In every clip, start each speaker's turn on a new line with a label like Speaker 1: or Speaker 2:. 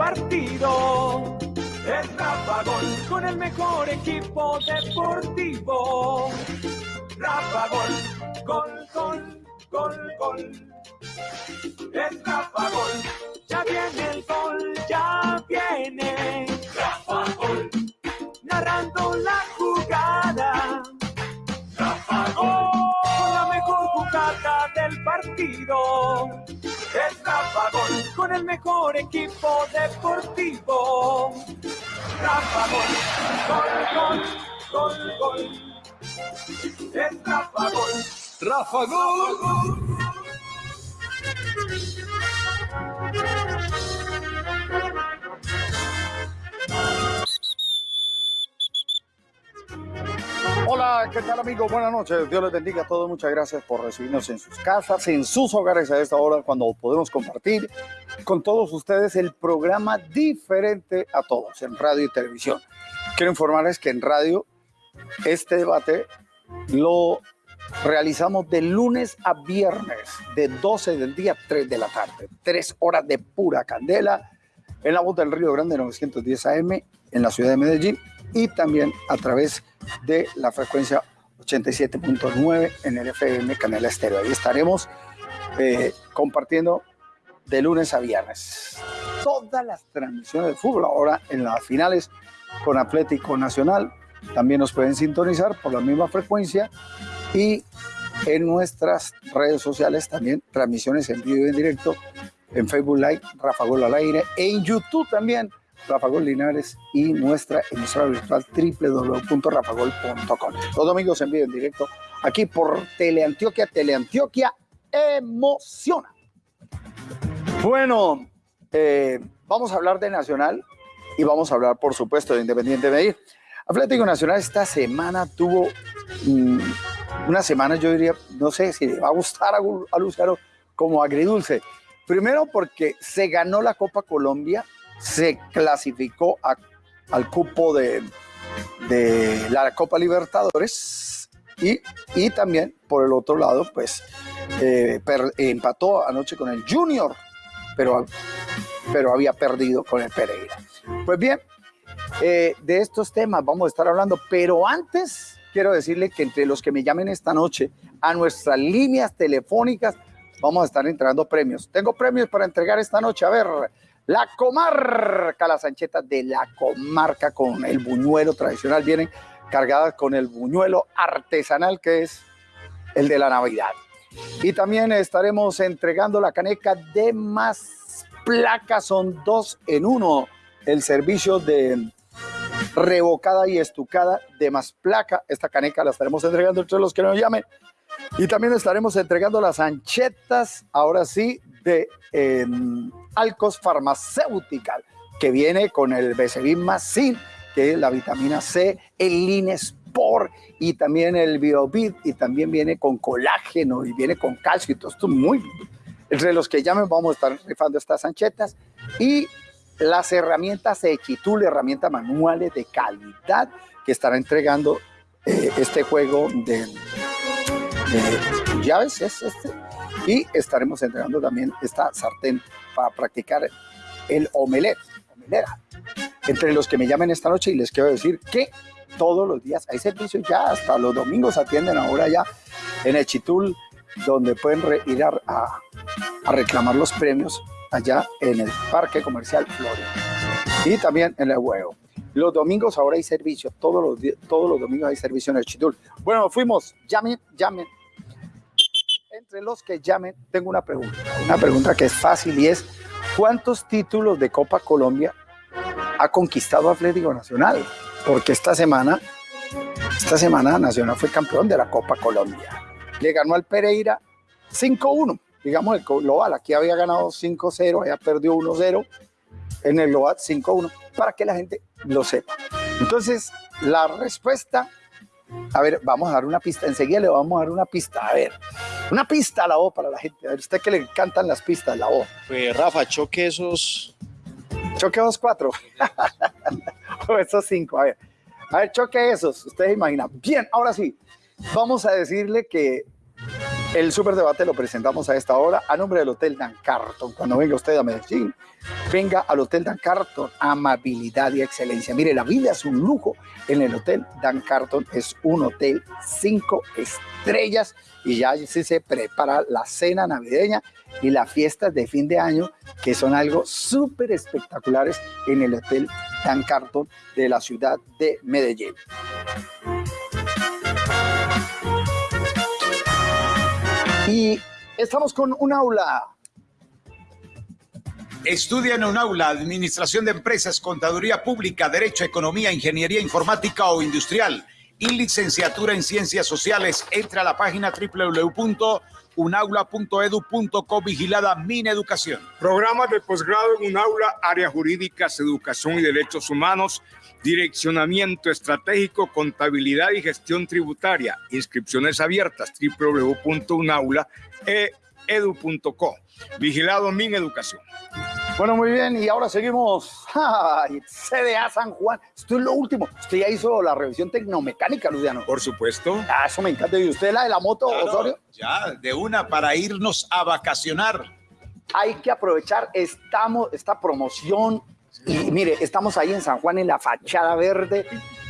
Speaker 1: partido. Es Rafa Gol con el mejor equipo deportivo. Rafa Gol, gol, gol, gol, gol. Es Rafa Gol, ya viene el gol, ya viene. Rafa Gol, narrando la jugada. Rafa Gol, con la mejor jugada del partido. Rafa Gol, con el mejor equipo deportivo. Rafa Gol, gol, gol, gol, gol. Es Rafa Gol.
Speaker 2: Rafa Gol. Hola, ¿qué tal amigos? Buenas noches. Dios les bendiga a todos. Muchas gracias por recibirnos en sus casas, en sus hogares a esta hora cuando podemos compartir con todos ustedes el programa diferente a todos en radio y televisión. Quiero informarles que en radio este debate lo realizamos de lunes a viernes, de 12 del día a 3 de la tarde. Tres horas de pura candela en la voz del Río Grande 910 AM en la ciudad de Medellín y también a través de la frecuencia 87.9 en el FM Canela Estéreo. Ahí estaremos eh, compartiendo de lunes a viernes todas las transmisiones de fútbol. Ahora en las finales con Atlético Nacional también nos pueden sintonizar por la misma frecuencia y en nuestras redes sociales también transmisiones en vivo y en directo en Facebook Live, Rafa Gol al aire, en YouTube también, Rafa Gol Linares y nuestra emisora virtual www.rafagol.com. Los domingos en vivo en directo aquí por Teleantioquia. Teleantioquia emociona. Bueno, eh, vamos a hablar de Nacional y vamos a hablar, por supuesto, de Independiente Medellín. Atlético Nacional esta semana tuvo mm, una semana, yo diría, no sé si le va a gustar a, a como agridulce. Primero porque se ganó la Copa Colombia, se clasificó al cupo de, de, la Copa Libertadores y, y, también por el otro lado, pues eh, per, empató anoche con el Junior, pero, pero había perdido con el Pereira. Pues bien, eh, de estos temas vamos a estar hablando, pero antes quiero decirle que entre los que me llamen esta noche a nuestras líneas telefónicas vamos a estar entregando premios. Tengo premios para entregar esta noche. A ver, la comarca, las anchetas de la comarca con el buñuelo tradicional vienen cargadas con el buñuelo artesanal que es el de la Navidad. Y también estaremos entregando la caneca de más placas, son dos en uno. El servicio de revocada y estucada de más placa. Esta caneca la estaremos entregando entre los que nos llamen. Y también estaremos entregando las anchetas, ahora sí, de eh, Alcos Farmacéutica, que viene con el Becerrin Sin, que es la vitamina C, el Linespor y también el Biobit, y también viene con colágeno y viene con calcio y todo esto muy... Entre los que llamen vamos a estar rifando estas anchetas. Y las herramientas Equitul, herramientas manuales de calidad que estará entregando eh, este juego llaves, es este, y estaremos entregando también esta sartén para practicar el omelette. Entre los que me llamen esta noche y les quiero decir que todos los días hay servicio ya, hasta los domingos atienden ahora ya en Echitul, donde pueden ir a, reclamar los premios allá en el Parque Comercial Florida. Y también en el huevo. Los domingos ahora hay servicio, todos los, todos los domingos hay servicio en el Chitul. Bueno, fuimos, llamen, llamen. Entre los que llamen, tengo una pregunta, una pregunta que es fácil y es, ¿cuántos títulos de Copa Colombia ha conquistado Atlético Nacional? Porque esta semana, esta semana Nacional fue campeón de la Copa Colombia. Le ganó al Pereira 5-1 digamos, el global. Aquí había ganado 5-0, allá perdió 1-0, en el global 5-1, para que la gente lo sepa. Entonces, la respuesta, a ver, vamos a dar una pista, enseguida le vamos a dar una pista, a ver, una pista a la voz para la gente, a ver, usted que le encantan las pistas, la voz.
Speaker 3: Pues Rafa, choque esos...
Speaker 2: Choque esos cuatro, o esos cinco, a ver. A ver, choque esos, ustedes imaginan. Bien, ahora sí, vamos a decirle que El superdebate lo presentamos a esta hora a nombre del Hotel Dan Carton. Cuando venga usted a Medellín, venga al Hotel Dan Carton. Amabilidad y excelencia. Mire, la vida es un lujo en el Hotel Dan Carton. Es un hotel cinco estrellas y ya se prepara la cena navideña y las fiestas de fin de año que son algo súper espectaculares en el Hotel Dan Carton de la ciudad de Medellín. Y estamos con un aula.
Speaker 4: Estudia en un aula Administración de Empresas, Contaduría Pública, Derecho, Economía, Ingeniería Informática o Industrial y licenciatura en Ciencias Sociales. Entra a la página www.unaula.edu.co vigilada Mineducación.
Speaker 5: Programas de posgrado en un aula, áreas jurídicas, educación y derechos humanos, direccionamiento estratégico, contabilidad y gestión tributaria. Inscripciones abiertas www.unaula.edu.co. Vigilado Mineducación.
Speaker 2: Bueno, muy bien, y ahora seguimos. Ay, CDA San Juan. Esto es lo último. Usted ya hizo la revisión tecnomecánica, Luciano.
Speaker 5: Por supuesto.
Speaker 2: Ah, eso me encanta. ¿Y usted la de la moto,
Speaker 4: Claro,
Speaker 2: Osorio?
Speaker 4: ya, de una para irnos a vacacionar.
Speaker 2: Hay que aprovechar estamos, esta promoción. Y mire, estamos ahí en San Juan, en la fachada verde.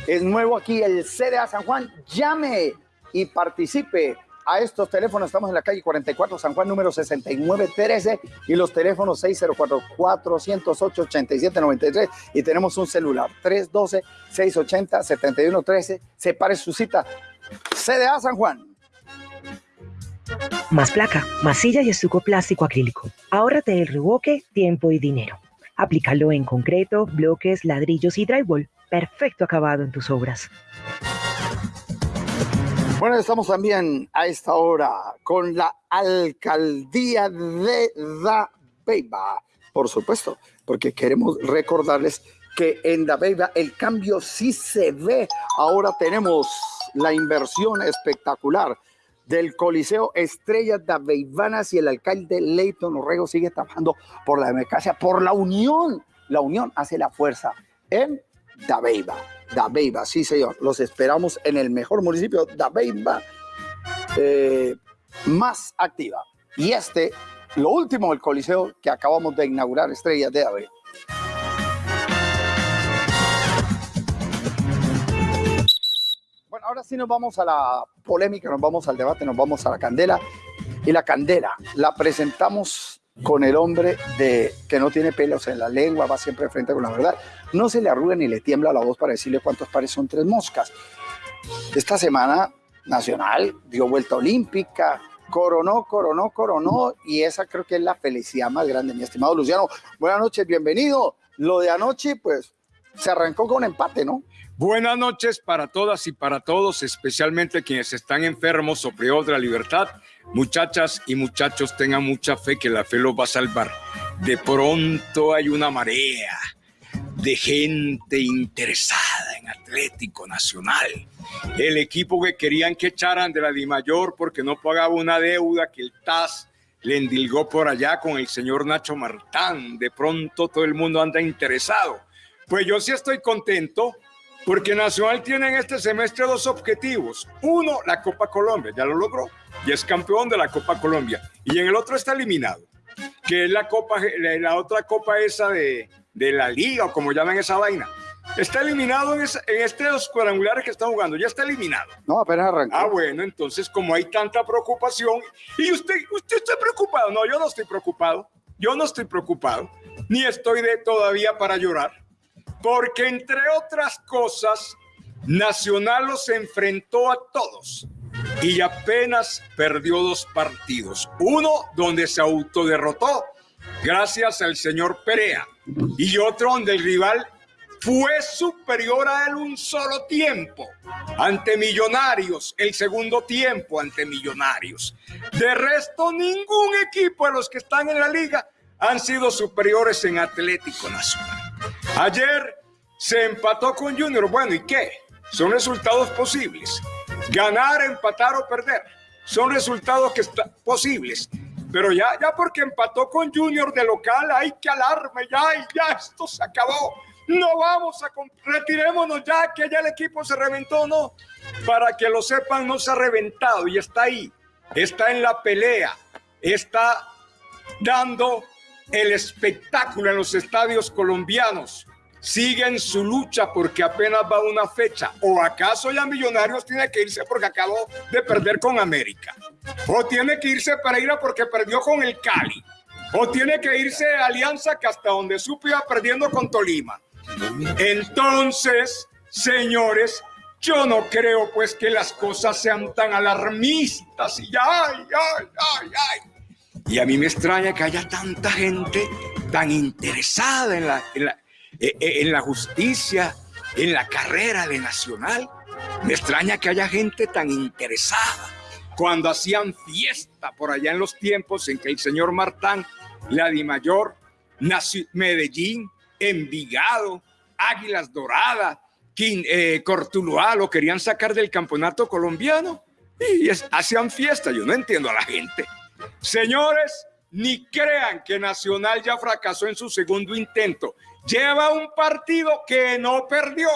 Speaker 2: Es nuevo aquí el CDA San Juan. Llame y participe a estos teléfonos. Estamos en la calle 44 San Juan, número 6913 y los teléfonos 604-408-8793 y tenemos un celular 312-680-7113. Separe su cita. CDA San Juan.
Speaker 6: Más placa, masilla y estuco plástico acrílico. Ahórrate el reboque, tiempo y dinero. Aplícalo en concreto, bloques, ladrillos y drywall. Perfecto acabado en tus obras.
Speaker 2: Bueno, estamos también a esta hora con la alcaldía de Dabeiba, por supuesto, porque queremos recordarles que en Dabeiba el cambio sí se ve. Ahora tenemos la inversión espectacular del Coliseo Estrellas Dabeibanas y el alcalde Leighton Orrego sigue trabajando por la democracia, por la unión. La unión hace la fuerza en Dabeiba. Dabeiba, sí señor. Los esperamos en el mejor municipio, Dabeiba, eh, más activa. Y este, lo último del Coliseo que acabamos de inaugurar, Estrellas de Dabeiba. Ahora nos vamos a la polémica, nos vamos al debate, nos vamos a la candela. Y la candela la presentamos con el hombre de que no tiene pelos en la lengua, va siempre frente con la verdad. No se le arruga ni le tiembla la voz para decirle cuántos pares son tres moscas. Esta semana nacional dio vuelta olímpica, coronó, coronó, coronó, y esa creo que es la felicidad más grande, mi estimado Luciano. Buenas noches, bienvenido. Lo de anoche, pues, se arrancó con empate, ¿no?
Speaker 5: Buenas noches para todas y para todos, especialmente quienes están enfermos o privados de la libertad. Muchachas y muchachos, tengan mucha fe que la fe los va a salvar. De pronto hay una marea de gente interesada en Atlético Nacional. El equipo que querían que echaran de la Dimayor porque no pagaba una deuda que el TAS le endilgó por allá con el señor Nacho Martán. De pronto todo el mundo anda interesado. Pues yo sí estoy contento porque Nacional tiene en este semestre dos objetivos. Uno, la Copa Colombia, ya lo logró, y es campeón de la Copa Colombia. Y en el otro está eliminado, que es la Copa, la, la otra Copa esa de, de, la Liga, o como llaman esa vaina. Está eliminado en, esa, en este dos cuadrangulares que están jugando, ya está eliminado.
Speaker 2: No, apenas arrancó.
Speaker 5: Ah, bueno, entonces como hay tanta preocupación, y usted, usted está preocupado, no, yo no estoy preocupado, yo no estoy preocupado, ni estoy de todavía para llorar porque entre otras cosas, Nacional los enfrentó a todos y apenas perdió dos partidos. Uno donde se autoderrotó gracias al señor Perea y otro donde el rival fue superior a él un solo tiempo ante Millonarios, el segundo tiempo ante Millonarios. De resto, ningún equipo de los que están en la liga han sido superiores en Atlético Nacional. Ayer se empató con Junior. Bueno, ¿y qué? Son resultados posibles. Ganar, empatar o perder. Son resultados que están posibles. Pero ya, ya porque empató con Junior de local, hay que alarme ya, y ya esto se acabó. No vamos a retirémonos ya que ya el equipo se reventó, no. Para que lo sepan, no se ha reventado y está ahí. está en la pelea, está dando el espectáculo en los estadios colombianos. Sigue en su lucha porque apenas va una fecha. ¿O acaso ya Millonarios tiene que irse porque acabó de perder con América? ¿O tiene que irse para ir a porque perdió con el Cali? ¿O tiene que irse Alianza que hasta donde supo iba perdiendo con Tolima? Entonces, señores, yo no creo pues que las cosas sean tan alarmistas y ay. Y a mí me extraña que haya tanta gente tan interesada en la, eh, eh, en la justicia, en la carrera de Nacional. Me extraña que haya gente tan interesada cuando hacían fiesta por allá en los tiempos en que el señor Martán, la Mayor, Medellín, Envigado, Águilas Doradas, eh, Cortuluá lo querían sacar del campeonato colombiano y hacían fiesta. Yo no entiendo a la gente. Señores, ni crean que Nacional ya fracasó en su segundo intento. Lleva un partido que no perdió.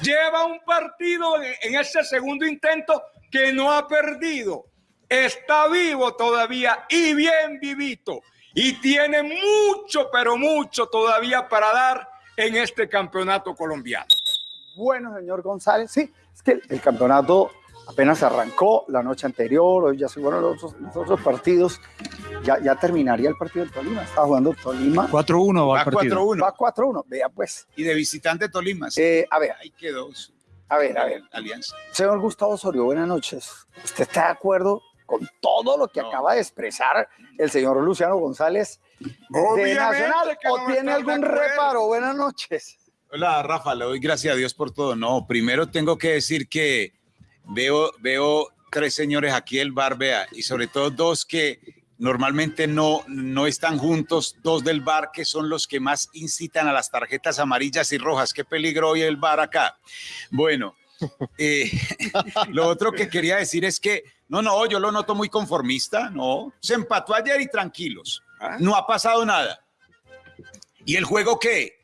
Speaker 5: Lleva un partido en ese segundo intento que no ha perdido. Está vivo todavía y bien vivito. Y tiene mucho, pero mucho todavía para dar en este campeonato colombiano.
Speaker 2: Bueno, señor González, sí, es que el campeonato apenas arrancó la noche anterior, hoy ya se fueron los, otros partidos, ya, ya terminaría el partido de Tolima, estaba jugando Tolima.
Speaker 7: 4-1 va,
Speaker 2: va 4-1. Va 4-1, vea pues.
Speaker 4: Y de visitante Tolima.
Speaker 2: Sí. Eh, a ver.
Speaker 4: Ahí quedó.
Speaker 2: A ver, a ver.
Speaker 4: Alianza.
Speaker 2: Señor Gustavo Osorio, buenas noches. ¿Usted está de acuerdo con todo lo que acaba de expresar el señor Luciano González de Nacional o tiene algún reparo? Buenas noches.
Speaker 4: Hola, Rafa, le doy gracias a Dios por todo. No, primero tengo que decir que veo, veo tres señores aquí el bar, vea, y sobre todo dos que normalmente no, no están juntos, dos del bar que son los que más incitan a las tarjetas amarillas y rojas. Qué peligro hoy el bar acá. Bueno, eh, lo otro que quería decir es que, no, no, yo lo noto muy conformista, no, se empató ayer y tranquilos, ah. no ha pasado nada. ¿Y el juego qué?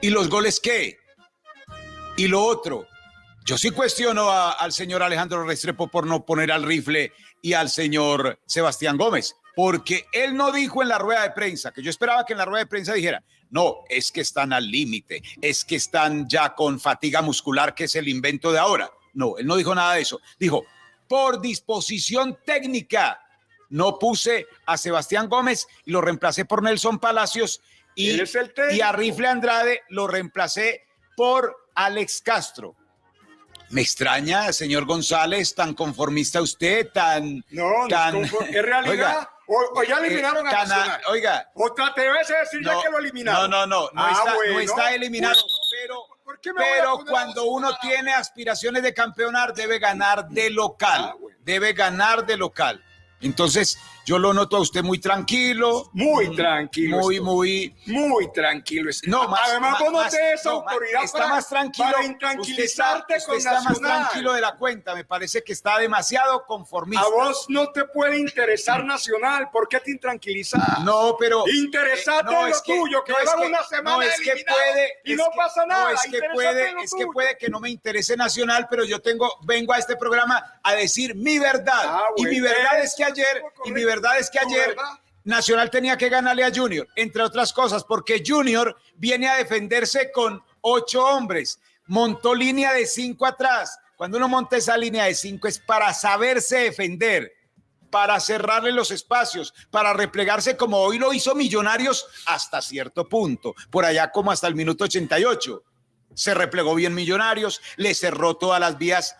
Speaker 4: ¿Y los goles qué? Y lo otro, yo sí cuestiono al señor Alejandro Restrepo por no poner al rifle y al señor Sebastián Gómez, porque él no dijo en la rueda de prensa, que yo esperaba que en la rueda de prensa dijera, no, es que están al límite, es que están ya con fatiga muscular, que es el invento de ahora. No, él no dijo nada de eso. Dijo, por disposición técnica, no puse a Sebastián Gómez y lo reemplacé por Nelson Palacios y, y a Rifle Andrade lo reemplacé por Alex Castro. Me extraña, señor González, tan conformista usted, tan...
Speaker 5: No,
Speaker 4: tan,
Speaker 5: ¿es realidad? o, ya eliminaron a Nacional.
Speaker 4: Oiga.
Speaker 5: O te vas a decir ya que lo eliminaron.
Speaker 4: No, no, no, no, ah, está, no está eliminado, pero... Pero cuando uno tiene aspiraciones de campeonar, debe ganar de local. Ah, debe ganar de local. Entonces, yo lo noto a usted muy tranquilo.
Speaker 5: Muy tranquilo.
Speaker 4: Muy, muy.
Speaker 5: Muy tranquilo.
Speaker 4: No, más,
Speaker 5: Además, vos no esa autoridad
Speaker 4: está más tranquilo.
Speaker 5: Para intranquilizarte
Speaker 4: usted está, más tranquilo de la cuenta. Me parece que está demasiado conformista.
Speaker 5: A vos no te puede interesar Nacional. ¿Por qué te intranquilizas?
Speaker 4: No, pero.
Speaker 5: Interesate en lo tuyo, que llevan una semana
Speaker 4: es que puede,
Speaker 5: y no pasa nada.
Speaker 4: No, es que puede, es que puede que no me interese Nacional, pero yo tengo, vengo a este programa a decir mi verdad. Ah, y mi verdad es que ayer, y mi verdad verdad es que ayer Nacional tenía que ganarle a Junior, entre otras cosas, porque Junior viene a defenderse con ocho hombres, montó línea de cinco atrás. Cuando uno monta esa línea de cinco es para saberse defender, para cerrarle los espacios, para replegarse como hoy lo hizo Millonarios hasta cierto punto, por allá como hasta el minuto 88. Se replegó bien Millonarios, le cerró todas las vías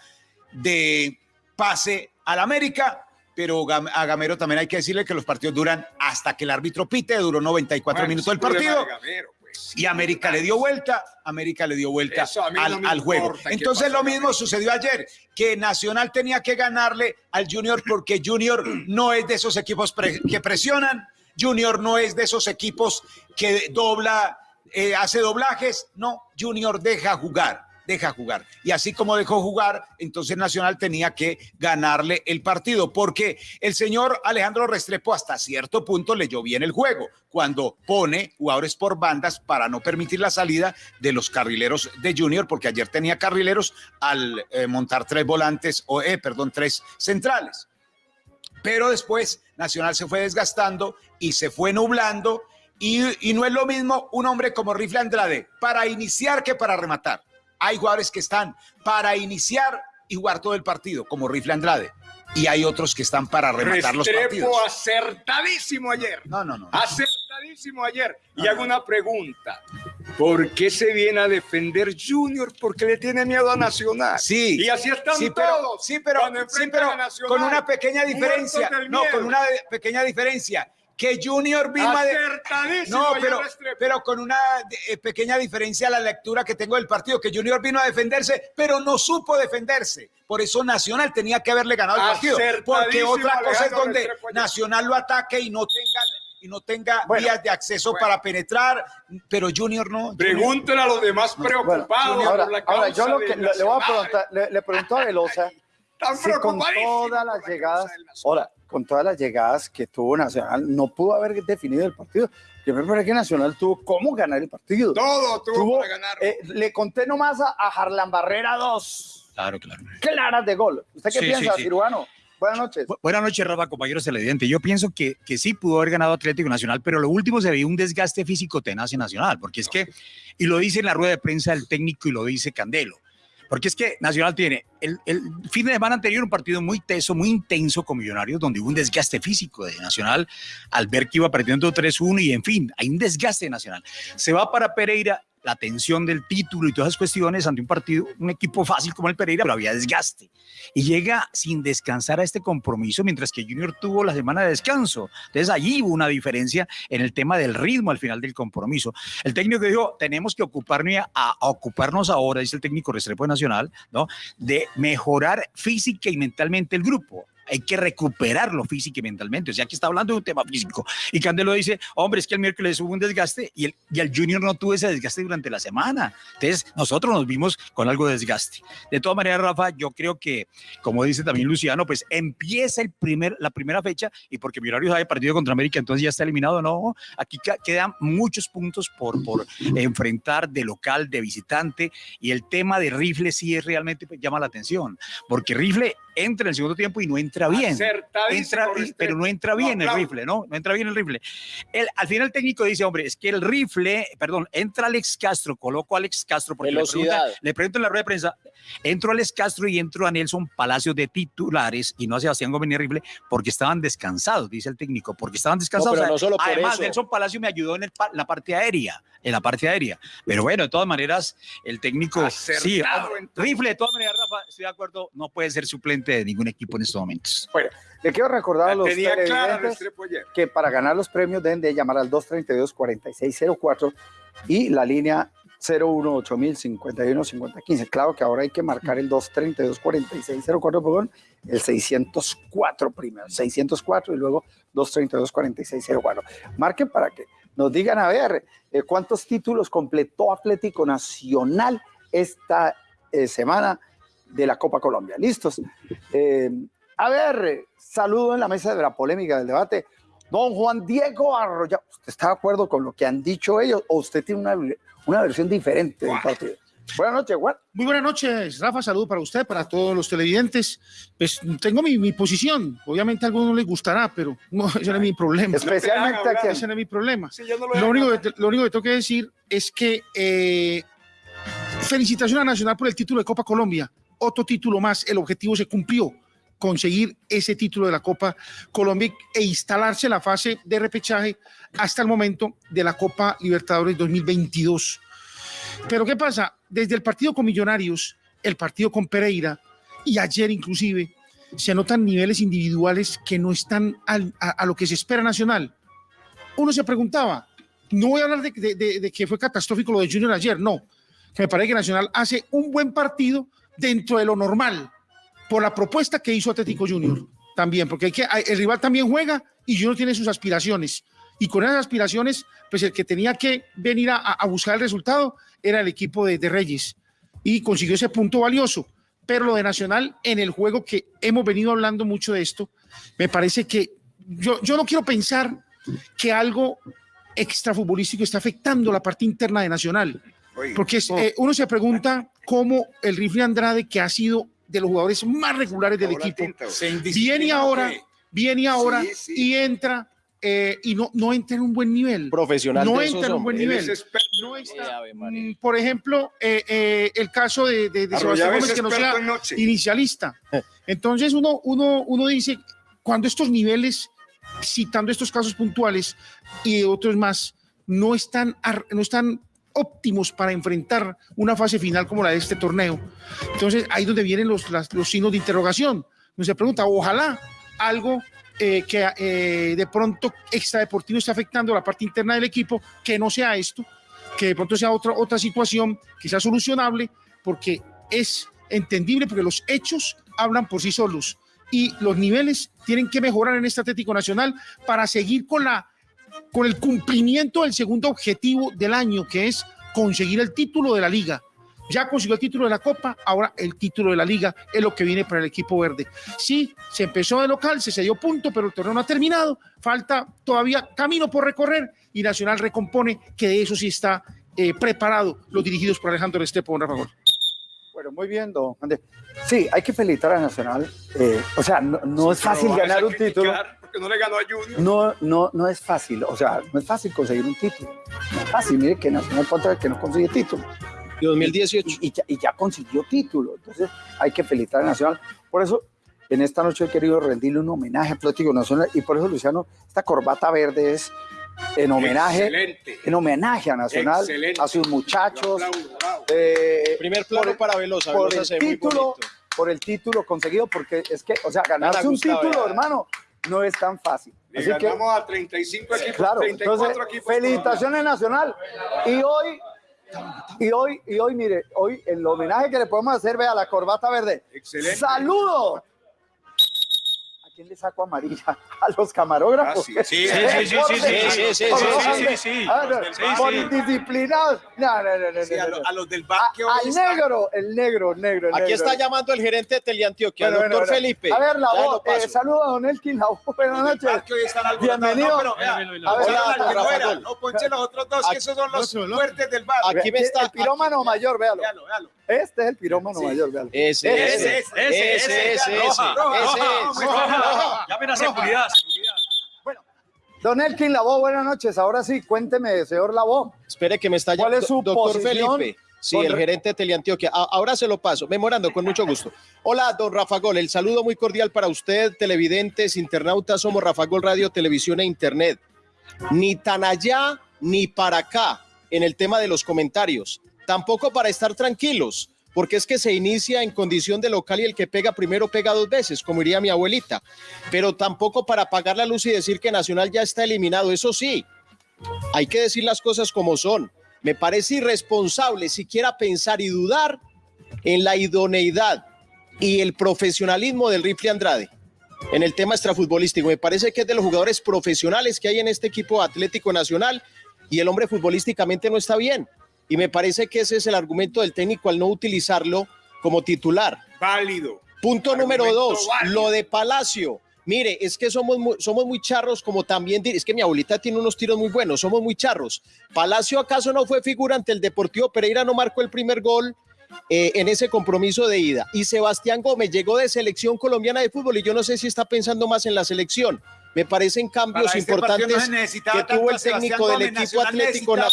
Speaker 4: de pase al América pero a Gamero también hay que decirle que los partidos duran hasta que el árbitro pite, duró 94 minutos el partido. Pues, y América le dio vuelta, América le dio vuelta al, juego. Entonces lo mismo sucedió ayer, que Nacional tenía que ganarle al Junior porque Junior no es de esos equipos que presionan, Junior no es de esos equipos que dobla, eh, hace doblajes, no, Junior deja jugar deja jugar. Y así como dejó jugar, entonces Nacional tenía que ganarle el partido, porque el señor Alejandro Restrepo hasta cierto punto leyó bien el juego, cuando pone jugadores por bandas para no permitir la salida de los carrileros de Junior, porque ayer tenía carrileros al eh, montar tres volantes, o eh, perdón, tres centrales. Pero después Nacional se fue desgastando y se fue nublando y, y no es lo mismo un hombre como Rifle Andrade para iniciar que para rematar. Hay jugadores que están para iniciar y jugar todo el partido, como Rifle Andrade. Y hay otros que están para rematar los partidos.
Speaker 5: Restrepo acertadísimo ayer.
Speaker 4: No, no, no.
Speaker 5: Acertadísimo ayer. Y hago una pregunta. ¿Por qué se viene a defender Junior? Porque le tiene miedo a Nacional.
Speaker 4: Sí.
Speaker 5: Y así están
Speaker 4: Sí, pero,
Speaker 5: todos.
Speaker 4: sí, pero, sí, pero
Speaker 5: a Nacional,
Speaker 4: con una pequeña diferencia. No, con una pequeña diferencia. Que Junior vino a... de-
Speaker 5: Acertadísimo
Speaker 4: No, pero, pero con una eh, pequeña diferencia a la lectura que tengo del partido, que Junior vino a defenderse, pero no supo defenderse. Por eso Nacional tenía que haberle ganado el partido. Porque otra cosa es donde. Nacional lo ataque y no tenga, y no tenga
Speaker 2: Bueno,
Speaker 4: vías de acceso para penetrar, pero Junior no.
Speaker 5: Pregúntale a los demás
Speaker 2: Bueno,
Speaker 5: preocupados
Speaker 2: ahora,
Speaker 5: por la
Speaker 2: ahora, yo
Speaker 5: causa
Speaker 2: lo
Speaker 5: de
Speaker 2: que le, le voy a preguntar, le, le pregunto a Velosa
Speaker 5: Están
Speaker 2: si con todas las
Speaker 5: la
Speaker 2: llegadas, ahora, con todas las llegadas que tuvo Nacional, no pudo haber definido el partido. Yo me parece que Nacional tuvo cómo ganar el partido.
Speaker 5: Todo tuvo,
Speaker 2: Tuvo,
Speaker 5: para ganar.
Speaker 2: eh, le conté nomás a, a Harlan Barrera dos
Speaker 7: Claro, claro.
Speaker 2: claras de gol. ¿Usted qué
Speaker 7: Sí,
Speaker 2: piensa,
Speaker 7: sí, sí.
Speaker 2: cirujano? Buenas noches.
Speaker 7: Bu- Buenas noches, Rafa, compañeros televidentes. Yo pienso que, que sí pudo haber ganado Atlético Nacional, pero lo último se veía un desgaste físico tenaz en Nacional, porque es que, y lo dice en la rueda de prensa el técnico y lo dice Candelo, porque es que Nacional tiene el, el fin de semana anterior un partido muy teso, muy intenso con Millonarios, donde hubo un desgaste físico de Nacional al ver que iba perdiendo 3-1 y en fin, hay un desgaste de Nacional. Se va para Pereira la tensión del título y todas esas cuestiones ante un partido, un equipo fácil como el Pereira, pero había desgaste. Y llega sin descansar a este compromiso, mientras que Junior tuvo la semana de descanso. Entonces allí hubo una diferencia en el tema del ritmo al final del compromiso. El técnico dijo, tenemos que ocuparnos, a, a ocuparnos ahora, dice el técnico Restrepo Nacional, ¿no? de mejorar física y mentalmente el grupo hay que recuperarlo física y mentalmente. O sea, aquí está hablando de un tema físico. Y Candelo dice, hombre, es que el miércoles hubo un desgaste y el, y el Junior no tuvo ese desgaste durante la semana. Entonces, nosotros nos vimos con algo de desgaste. De todas maneras, Rafa, yo creo que, como dice también Luciano, pues empieza el primer, la primera fecha y porque Millonarios haya partido contra América, entonces ya está eliminado. No, aquí quedan muchos puntos por, por enfrentar de local, de visitante. Y el tema de Rifle sí es realmente pues, llama la atención, porque Rifle entra en el segundo tiempo y no entra bien. Entra, pero no entra bien el rifle, ¿no? No entra bien el rifle. El, al final el técnico dice, hombre, es que el rifle, perdón, entra Alex Castro, coloco a Alex Castro porque le
Speaker 3: Velocidad.
Speaker 7: pregunta, le pregunto en la rueda de prensa, entro a Alex Castro y entro a Nelson Palacios de titulares y no a Sebastián Gómez ni rifle porque estaban descansados, dice el técnico, porque estaban descansados.
Speaker 3: pero
Speaker 7: O sea,
Speaker 3: no solo por
Speaker 7: además,
Speaker 3: eso.
Speaker 7: Nelson Palacio me ayudó en el la parte aérea, en la parte aérea. Pero bueno, de todas maneras, el técnico, sí,
Speaker 5: Acertado
Speaker 7: hombre,
Speaker 5: en todo.
Speaker 7: rifle, de todas maneras, estoy de acuerdo, no puede ser suplente de ningún equipo en estos momentos.
Speaker 2: Le quiero recordar a los televidentes que para ganar los premios deben de llamar al 232-4604 y la línea 018-051-5015. Claro que ahora hay que marcar el 232-4604, perdón, el 604 primero, 604 y luego 232-4604. Marquen para que nos digan, a ver, eh, cuántos títulos completó Atlético Nacional esta eh, semana de la Copa Colombia. ¿Listos? Eh, a ver, saludo en la mesa de la polémica del debate. Don Juan Diego Arroyo, ¿usted está de acuerdo con lo que han dicho ellos o usted tiene una, una versión diferente del partido? Buenas noches, Juan.
Speaker 8: Muy buenas noches, Rafa. Saludo para usted, para todos los televidentes. Pues tengo mi, mi posición. Obviamente a algunos no les gustará, pero no, ese no es mi problema.
Speaker 2: Especialmente
Speaker 5: hablar.
Speaker 2: aquí.
Speaker 8: Ese no es mi problema.
Speaker 5: Sí, yo no lo
Speaker 8: único, que, lo único que tengo que decir es que eh, felicitación a Nacional por el título de Copa Colombia. Otro título más. El objetivo se cumplió. Conseguir ese título de la Copa Colombia e instalarse la fase de repechaje hasta el momento de la Copa Libertadores 2022. Pero ¿qué pasa? Desde el partido con Millonarios, el partido con Pereira y ayer inclusive, se notan niveles individuales que no están a, lo que se espera Nacional. Uno se preguntaba, no voy a hablar de que fue catastrófico lo de Junior ayer, no, que me parece que Nacional hace un buen partido dentro de lo normal, por la propuesta que hizo Atlético Junior también, porque hay el rival también juega y Junior tiene sus aspiraciones. Y con esas aspiraciones, pues el que tenía que venir a, a buscar el resultado era el equipo de, de Reyes y consiguió ese punto valioso. Pero lo de Nacional en el juego que hemos venido hablando mucho de esto, me parece que yo, yo no quiero pensar que algo extrafutbolístico está afectando la parte interna de Nacional. Porque eh, uno se pregunta cómo el Rifle Andrade, que ha sido de los jugadores más regulares del equipo, viene ahora, viene ahora
Speaker 5: Sí, sí.
Speaker 8: y entra eh, y no, no entra en un buen nivel.
Speaker 9: Profesional
Speaker 8: No
Speaker 9: de
Speaker 8: entra en un buen nivel. No está, mm, por ejemplo, eh, eh, el caso de, de, de Sebastián Gómez, que no sea inicialista. Entonces uno, uno, uno dice, cuando estos niveles, citando estos casos puntuales y otros más, no están, no están óptimos para enfrentar una fase final como la de este torneo. Entonces ahí donde vienen los, las- los signos de interrogación. Uno se pregunta, ojalá algo eh, que eh, de pronto extradeportivo esté afectando la parte interna del equipo, que no sea esto, que de pronto sea otra, otra situación que sea solucionable, porque es entendible, porque los hechos hablan por sí solos y los niveles tienen que mejorar en este Atlético Nacional para seguir con la con el cumplimiento del segundo objetivo del año, que es conseguir el título de la liga. Ya consiguió el título de la Copa, ahora el título de la liga es lo que viene para el equipo verde. Sí, se empezó de local, se dio punto, pero el torneo no ha terminado, falta todavía camino por recorrer y Nacional recompone que de eso sí está eh, preparado los dirigidos por Alejandro Estepo, don Rafa Gol.
Speaker 2: Bueno, muy bien, don Andrés. Sí, hay que felicitar a Nacional. eh, o sea, no, no es fácil ganar un título.
Speaker 5: No le ganó a Junior.
Speaker 2: No, no, no es fácil. O sea, no es fácil conseguir un título. No es fácil. Mire que Nacional cuánto es que no consigue título.
Speaker 9: 2018.
Speaker 2: Y, y ya, y ya consiguió título. Entonces, hay que felicitar a Nacional. Por eso, en esta noche he querido rendirle un homenaje a Atlético Nacional. Y por eso, Luciano, esta corbata verde es en homenaje,
Speaker 5: Excelente.
Speaker 2: en homenaje a Nacional,
Speaker 5: Excelente.
Speaker 2: a sus muchachos.
Speaker 5: Aplaudo,
Speaker 2: eh,
Speaker 9: Primer plano
Speaker 2: por-
Speaker 9: para Velosa.
Speaker 2: por
Speaker 9: Velosa
Speaker 2: el título, por el título conseguido, porque es que, o sea, ganarse un
Speaker 9: Gustavo,
Speaker 2: título,
Speaker 9: ya.
Speaker 2: hermano, no es tan fácil.
Speaker 5: Le
Speaker 2: Así que,
Speaker 5: a 35 equipos,
Speaker 2: claro,
Speaker 5: 34
Speaker 2: entonces,
Speaker 5: equipos.
Speaker 2: felicitaciones Nacional. Y hoy, y hoy, y hoy, mire, hoy el homenaje que le podemos hacer, vea, la corbata verde.
Speaker 5: Excelente.
Speaker 2: ¡Saludo! ¿A quién le saco amarilla? ¿A los camarógrafos?
Speaker 5: Ah, sí, sí,
Speaker 7: sí, sí, sí, sí, sí,
Speaker 9: sí, sí, sí,
Speaker 7: sí, sí.
Speaker 2: Ah, no,
Speaker 5: Los del
Speaker 2: por indisciplinados. No, no, no,
Speaker 4: a, los del
Speaker 2: A-
Speaker 4: bar que hoy
Speaker 2: al negro, el negro, el negro, el
Speaker 9: Aquí está llamando el gerente de Teleantioquia,
Speaker 2: Bueno,
Speaker 9: doctor. Felipe.
Speaker 2: A ver, la voz. Eh, saludo a Don Elkin, la voz. Buenas noches.
Speaker 4: bar que hoy están alborotados.
Speaker 2: Bienvenido.
Speaker 4: No, ponche los otros dos, que esos son los fuertes del bar.
Speaker 9: Aquí me está-
Speaker 2: El pirómano mayor, véalo.
Speaker 4: Véalo, véalo.
Speaker 2: Este es el pirómano mayor, véalo.
Speaker 9: Ese,
Speaker 2: Ese,
Speaker 9: ese,
Speaker 4: ese,
Speaker 9: ese, ese,
Speaker 7: Llamen a seguridad.
Speaker 2: Don Elkin Labo, buenas noches. Ahora sí, cuénteme, señor Labo.
Speaker 9: Espere que me está
Speaker 2: ¿Cuál es su
Speaker 9: doctor
Speaker 2: posición
Speaker 9: Felipe. Sí, el
Speaker 2: re-
Speaker 9: gerente de Teleantioquia. Ahora se lo paso. Memorando, con mucho gusto. Hola, don Rafa Gol. El saludo muy cordial para usted, televidentes, internautas. Somos Rafa Gol Radio, Televisión e Internet. Ni tan allá ni para acá en el tema de los comentarios. Tampoco para estar tranquilos, porque es que se inicia en condición de local y el que pega primero pega dos veces, como diría mi abuelita. Pero tampoco para apagar la luz y decir que Nacional ya está eliminado. Eso sí, hay que decir las cosas como son. Me parece irresponsable siquiera pensar y dudar en la idoneidad y el profesionalismo del Rifle Andrade en el tema extrafutbolístico. Me parece que es de los jugadores profesionales que hay en este equipo Atlético Nacional y el hombre futbolísticamente no está bien. Y me parece que ese es el argumento del técnico al no utilizarlo como titular.
Speaker 5: Válido.
Speaker 9: Punto
Speaker 5: Argumento
Speaker 9: número dos,
Speaker 5: válido.
Speaker 9: lo de Palacio. Mire, es que somos muy, somos muy charros, como también, es que mi abuelita tiene unos tiros muy buenos, somos muy charros. Palacio acaso no fue figura ante el Deportivo Pereira, no marcó el primer gol eh, en ese compromiso de ida. Y Sebastián Gómez llegó de selección colombiana de fútbol y yo no sé si está pensando más en la selección. Me parecen cambios
Speaker 4: este
Speaker 9: importantes
Speaker 4: no
Speaker 9: que tuvo el técnico del equipo
Speaker 4: Nacional
Speaker 9: Atlético
Speaker 4: necesitaba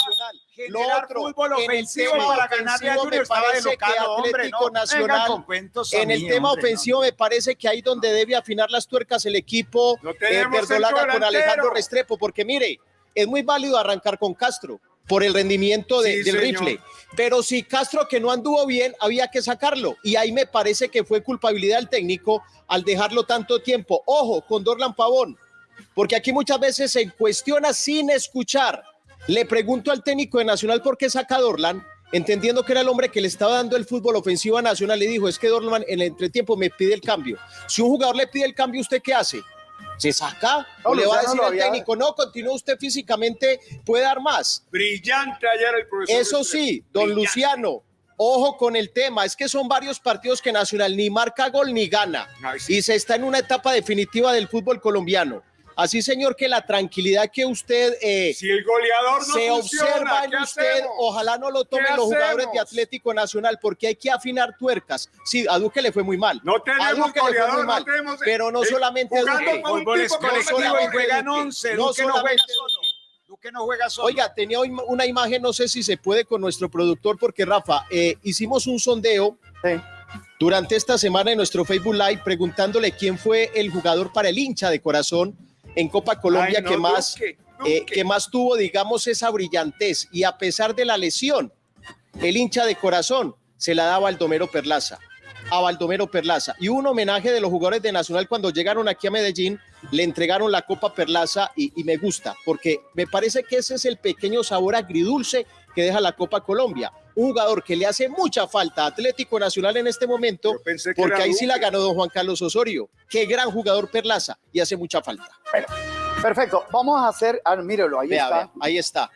Speaker 9: Nacional. Lo
Speaker 4: generar
Speaker 9: otro,
Speaker 4: fútbol
Speaker 9: en el tema
Speaker 4: para
Speaker 9: ofensivo
Speaker 4: Junior
Speaker 9: me parece que
Speaker 4: local,
Speaker 9: Atlético Nacional en el tema
Speaker 4: hombre, no.
Speaker 9: ofensivo me parece que ahí donde debe afinar las tuercas el equipo
Speaker 5: No
Speaker 9: eh, verdolaga con. Alejandro Restrepo, porque mire, es muy válido arrancar con Castro por el rendimiento de-
Speaker 5: Sí,
Speaker 9: del
Speaker 5: señor.
Speaker 9: rifle, pero si Castro que no anduvo bien, había que sacarlo y ahí me parece que fue culpabilidad del técnico al dejarlo tanto tiempo. Ojo, con Dorlan Pavón, porque aquí muchas veces se cuestiona sin escuchar. Le pregunto al técnico de Nacional por qué saca a Dorlan, entendiendo que era el hombre que le estaba dando el fútbol ofensivo a Nacional. Le dijo, es que Dorlan en el entretiempo me pide el cambio. Si un jugador le pide el cambio, ¿usted qué hace? ¿Se saca?
Speaker 2: No,
Speaker 9: ¿O le va a decir al
Speaker 2: había-
Speaker 9: técnico, no, continúa usted físicamente, puede dar más?
Speaker 5: Brillante ayer el profesor.
Speaker 9: Eso sí, don
Speaker 5: Brillante.
Speaker 9: Luciano, ojo con el tema, es que son varios partidos que Nacional ni marca gol ni gana
Speaker 5: Ay, sí.
Speaker 9: y se está en una etapa definitiva del fútbol colombiano. Así, señor, que la tranquilidad que usted eh,
Speaker 5: Si el goleador no
Speaker 9: se
Speaker 5: funciona,
Speaker 9: observa en
Speaker 5: ¿qué
Speaker 9: usted,
Speaker 5: hacemos?
Speaker 9: ojalá no lo tomen
Speaker 5: ¿Qué
Speaker 9: los jugadores de? Atlético Nacional, porque hay que afinar tuercas. Sí, a Duque le fue muy mal.
Speaker 5: No
Speaker 9: A
Speaker 5: tenemos
Speaker 9: Duque le fue muy
Speaker 5: goleador, no
Speaker 9: mal,
Speaker 5: tenemos...
Speaker 9: pero no
Speaker 5: eh,
Speaker 9: solamente Duque.
Speaker 5: no
Speaker 9: solamente
Speaker 4: juegan
Speaker 9: Duque,
Speaker 4: 11.
Speaker 9: no
Speaker 4: Duque no juega
Speaker 9: solamente
Speaker 4: solo. Duque no juega solo.
Speaker 9: Oiga, tenía hoy una imagen, no sé si se puede con nuestro productor, porque Rafa, eh, hicimos un sondeo
Speaker 2: Sí.
Speaker 9: durante esta semana en nuestro Facebook Live preguntándole quién fue el jugador para el hincha de corazón en Copa Colombia
Speaker 5: Ay, no,
Speaker 9: que más
Speaker 5: Duque,
Speaker 9: eh, que más tuvo, digamos, esa brillantez. Y a pesar de la lesión, el hincha de corazón se la da a Baldomero Perlaza. A Baldomero Perlaza. Y un homenaje de los jugadores de Nacional cuando llegaron aquí a Medellín, le entregaron la Copa Perlaza y, y me gusta, porque me parece que ese es el pequeño sabor agridulce que deja la Copa Colombia. Un jugador que le hace mucha falta a Atlético Nacional en este momento,
Speaker 5: Yo pensé que
Speaker 9: porque ahí sí la ganó don Juan Carlos Osorio. Qué gran jugador Perlaza y hace mucha falta.
Speaker 2: Perfecto. Vamos a hacer, ah, mírelo, ahí
Speaker 9: Vea,
Speaker 2: está.
Speaker 9: vea, ahí está.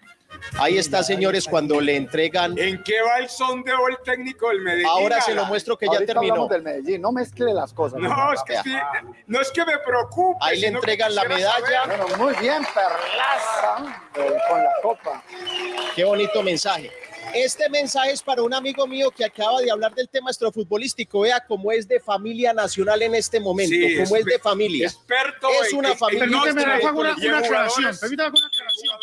Speaker 9: Ahí está, señores, cuando le entregan.
Speaker 5: ¿En qué va el sondeo el técnico del Medellín?
Speaker 9: Ahora se lo muestro que ya terminó.
Speaker 2: hablamos del Medellín. No mezcle las cosas.
Speaker 5: No, es que, sí, no es que me preocupe.
Speaker 9: Ahí le entregan la medalla.
Speaker 2: Bueno, muy bien, Perlaza, eh, con la copa.
Speaker 9: Qué bonito mensaje. Este mensaje es para un amigo mío que acaba de hablar del tema extrafutbolístico. Vea cómo es de familia nacional en este momento,
Speaker 5: Sí,
Speaker 9: cómo es de familia.
Speaker 5: Experto
Speaker 9: Es una
Speaker 5: en- en
Speaker 9: familia.
Speaker 8: Permíteme, Rafa, una, aclaración. Permítame una aclaración.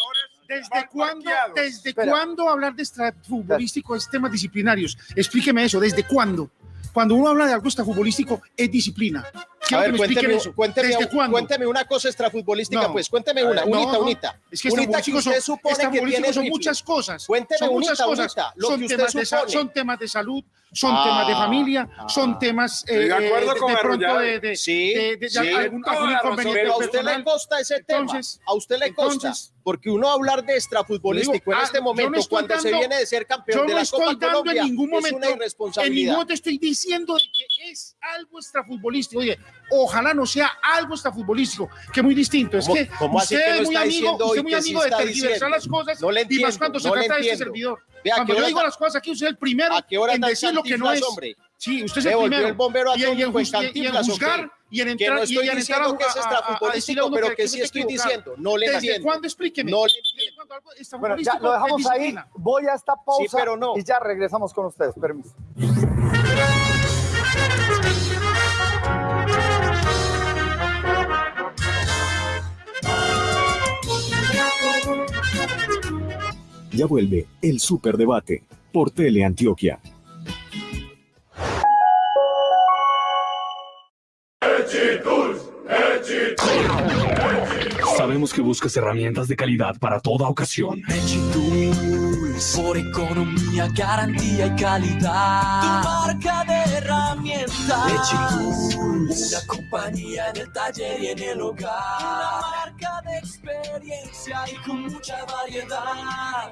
Speaker 8: ¿Desde cuándo. ¿Desde
Speaker 2: Espera.
Speaker 8: cuándo hablar de extrafutbolístico es temas disciplinarios? Explíqueme eso, ¿desde cuándo? Cuando uno habla de algo extrafutbolístico, es disciplina.
Speaker 9: A ver, cuénteme,
Speaker 8: eso.
Speaker 9: cuénteme,
Speaker 8: ¿Desde cuándo?
Speaker 9: cuénteme una cosa extrafutbolística,
Speaker 8: No.
Speaker 9: pues. Cuénteme una,
Speaker 8: No,
Speaker 9: unita,
Speaker 8: no.
Speaker 9: unita.
Speaker 8: Es que
Speaker 9: Unita que usted
Speaker 8: son,
Speaker 9: supone que tiene
Speaker 8: son muchas cosas.
Speaker 9: Cuénteme
Speaker 8: son muchas
Speaker 9: unita,
Speaker 8: cosas.
Speaker 9: unita, lo
Speaker 8: son,
Speaker 9: que usted
Speaker 8: temas de, son temas de salud, son
Speaker 9: Ah,
Speaker 8: temas de familia,
Speaker 9: ah.
Speaker 8: son temas eh,
Speaker 5: Estoy de acuerdo
Speaker 8: eh,
Speaker 5: con
Speaker 8: de pronto de, de,
Speaker 9: Sí,
Speaker 8: de- de- de
Speaker 9: sí.
Speaker 8: algún, inconveniente
Speaker 9: Pero a usted
Speaker 8: personal.
Speaker 9: le consta ese
Speaker 8: Entonces,
Speaker 9: tema. A usted le
Speaker 8: entonces-
Speaker 9: porque uno hablar de extrafutbolístico
Speaker 8: Digo,
Speaker 9: en
Speaker 8: ah,
Speaker 9: este momento, cuando se viene de ser campeón de la Copa
Speaker 8: dando
Speaker 9: Colombia,
Speaker 8: en ningún
Speaker 9: es una
Speaker 8: momento, en
Speaker 9: irresponsabilidad.
Speaker 8: ningún momento estoy diciendo de que es algo extrafutbolístico. Oye, ojalá no sea algo extrafutbolístico, que muy distinto. Es
Speaker 9: ¿Cómo-
Speaker 8: que usted es muy amigo, usted muy amigo de tergiversar las cosas
Speaker 9: No le
Speaker 8: y
Speaker 9: entiendo,
Speaker 8: más cuando se
Speaker 9: no
Speaker 8: trata de este servidor.
Speaker 9: Vea, ¿a
Speaker 8: Cuando yo digo las cosas aquí, usted es el primero
Speaker 9: ¿A qué hora
Speaker 8: en decir lo que no es.
Speaker 9: hombre?
Speaker 8: Sí, usted es el primero.
Speaker 9: el bombero
Speaker 8: y, y en y en
Speaker 9: cantinflas, ¿o
Speaker 8: juzgar? Y en
Speaker 9: Que
Speaker 8: entrar
Speaker 9: no
Speaker 8: y
Speaker 9: estoy
Speaker 8: entrar
Speaker 9: diciendo
Speaker 8: a-
Speaker 9: que es
Speaker 8: a- a- a a
Speaker 9: extrafutbolístico,
Speaker 8: uno
Speaker 9: pero
Speaker 8: que
Speaker 9: que sí estoy diciendo. No le
Speaker 8: ¿Desde
Speaker 9: entiendo.
Speaker 8: cuándo? Explíqueme.
Speaker 9: No le
Speaker 8: ¿Desde
Speaker 9: entiendo.
Speaker 8: cuándo algo
Speaker 2: Bueno, ya lo dejamos ahí. Voy a esta pausa
Speaker 9: pero no.
Speaker 2: y ya regresamos con ustedes. Permiso.
Speaker 10: Ya vuelve el Superdebate por Teleantioquia.
Speaker 11: Sabemos que buscas herramientas de calidad para toda ocasión.
Speaker 1: Tools, por economía, garantía y calidad. Tu marca de herramientas. Tools, una compañía en el taller y en el hogar. Una marca de experiencia y con mucha variedad.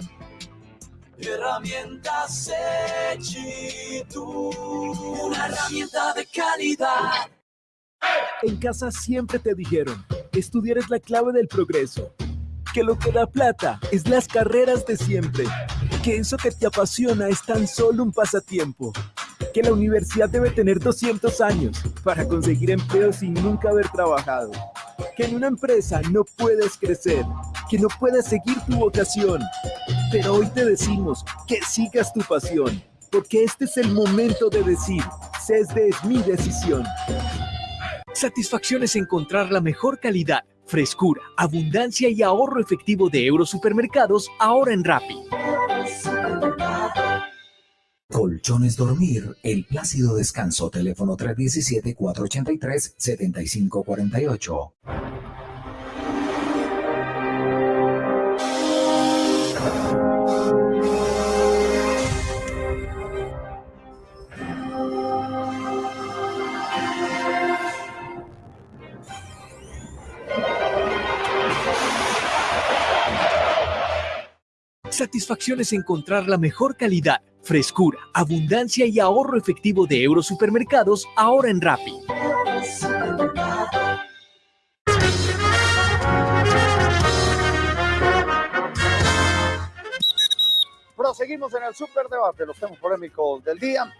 Speaker 1: Herramientas Tools, una herramienta de calidad.
Speaker 12: En casa siempre te dijeron, estudiar es la clave del progreso, que lo que da plata es las carreras de siempre, que eso que te apasiona es tan solo un pasatiempo, que la universidad debe tener 200 años para conseguir empleo sin nunca haber trabajado, que en una empresa no puedes crecer, que no puedes seguir tu vocación, pero hoy te decimos que sigas tu pasión, porque este es el momento de decir, CESDE es mi decisión. Satisfacción es encontrar la mejor calidad, frescura, abundancia y ahorro efectivo de Eurosupermercados ahora en Rappi.
Speaker 13: Colchones Dormir, el plácido descanso, teléfono 317-483-7548.
Speaker 12: Satisfacción es encontrar la mejor calidad, frescura, abundancia y ahorro efectivo de Eurosupermercados ahora en Rappi.
Speaker 2: Proseguimos en el superdebate, los temas polémicos del día.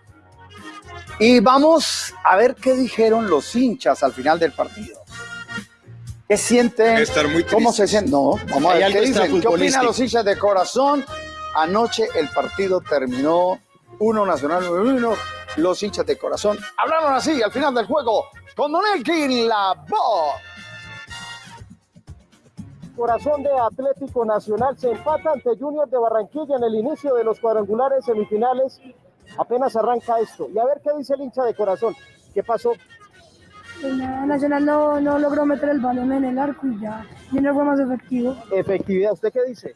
Speaker 2: Y vamos a ver qué dijeron los hinchas al final del partido. ¿Qué sienten?
Speaker 14: Estar muy
Speaker 2: ¿Cómo se sienten? No, vamos a ver qué dicen. ¿Qué opinan los hinchas de corazón? Anoche el partido terminó 1 Nacional 1. Los hinchas de corazón hablaron así al final del juego con Don Elkin la voz.
Speaker 15: Corazón de Atlético Nacional se empata ante Junior de Barranquilla en el inicio de los cuadrangulares semifinales. Apenas arranca esto. Y a ver qué dice el hincha de corazón. ¿Qué pasó?
Speaker 16: Pues nada, Nacional no, no logró meter el balón en el arco y ya Junior fue más efectivo.
Speaker 15: Efectividad. ¿Usted qué dice?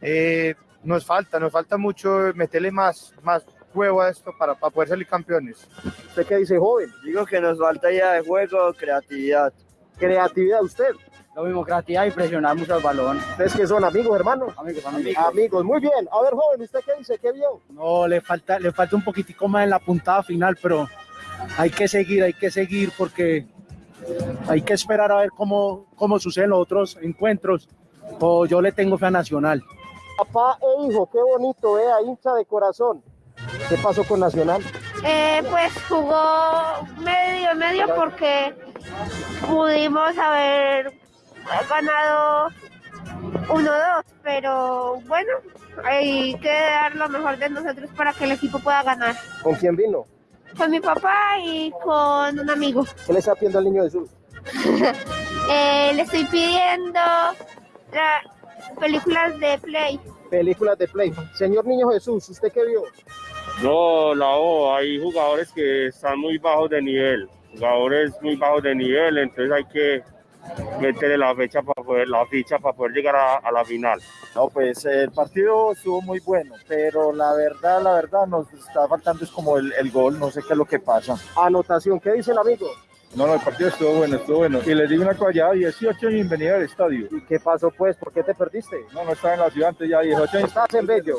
Speaker 12: Eh, nos falta, nos falta mucho meterle más, más juego a esto para, para poder salir campeones.
Speaker 15: ¿Usted qué dice, joven?
Speaker 17: Digo que nos falta ya de juego, creatividad.
Speaker 15: Creatividad, usted.
Speaker 17: Lo mismo, creatividad y presionar mucho el balón.
Speaker 15: ¿Ustedes que son amigos, hermano?
Speaker 17: Amigos,
Speaker 15: Amigos, muy bien. A ver, joven, ¿usted qué dice? ¿Qué vio?
Speaker 18: No, le falta, le falta un poquitico más en la puntada final, pero hay que seguir, hay que seguir porque hay que esperar a ver cómo, cómo suceden los otros encuentros. O yo le tengo fe a Nacional.
Speaker 15: Papá e hijo, qué bonito, vea, hincha de corazón. ¿Qué pasó con Nacional?
Speaker 19: Eh, pues jugó medio medio porque pudimos haber ganado 1-2, pero bueno, hay que dar lo mejor de nosotros para que el equipo pueda ganar.
Speaker 15: ¿Con quién vino?
Speaker 19: Con mi papá y con un amigo.
Speaker 15: ¿Qué le está pidiendo al niño Jesús?
Speaker 19: Eh, le estoy pidiendo la- películas de Play.
Speaker 15: Películas de Play. Señor Niño Jesús, ¿usted qué vio?
Speaker 20: No, la O, hay jugadores que están muy bajos de nivel, jugadores muy bajos de nivel, entonces hay que meterle la fecha para poder, la ficha para poder llegar a, a la final.
Speaker 17: No, pues el partido estuvo muy bueno, pero la verdad, la verdad, nos está faltando es como el, el gol, no sé qué es lo que pasa.
Speaker 15: Anotación, ¿qué dice el amigo?
Speaker 12: No, no, el partido estuvo bueno, estuvo bueno. Y les digo una cosa, ya 18 años bienvenido al estadio.
Speaker 15: ¿Y qué pasó pues? ¿Por qué te perdiste?
Speaker 12: No, no estaba en la ciudad antes ya 18 años.
Speaker 15: ¿Estás en Bello?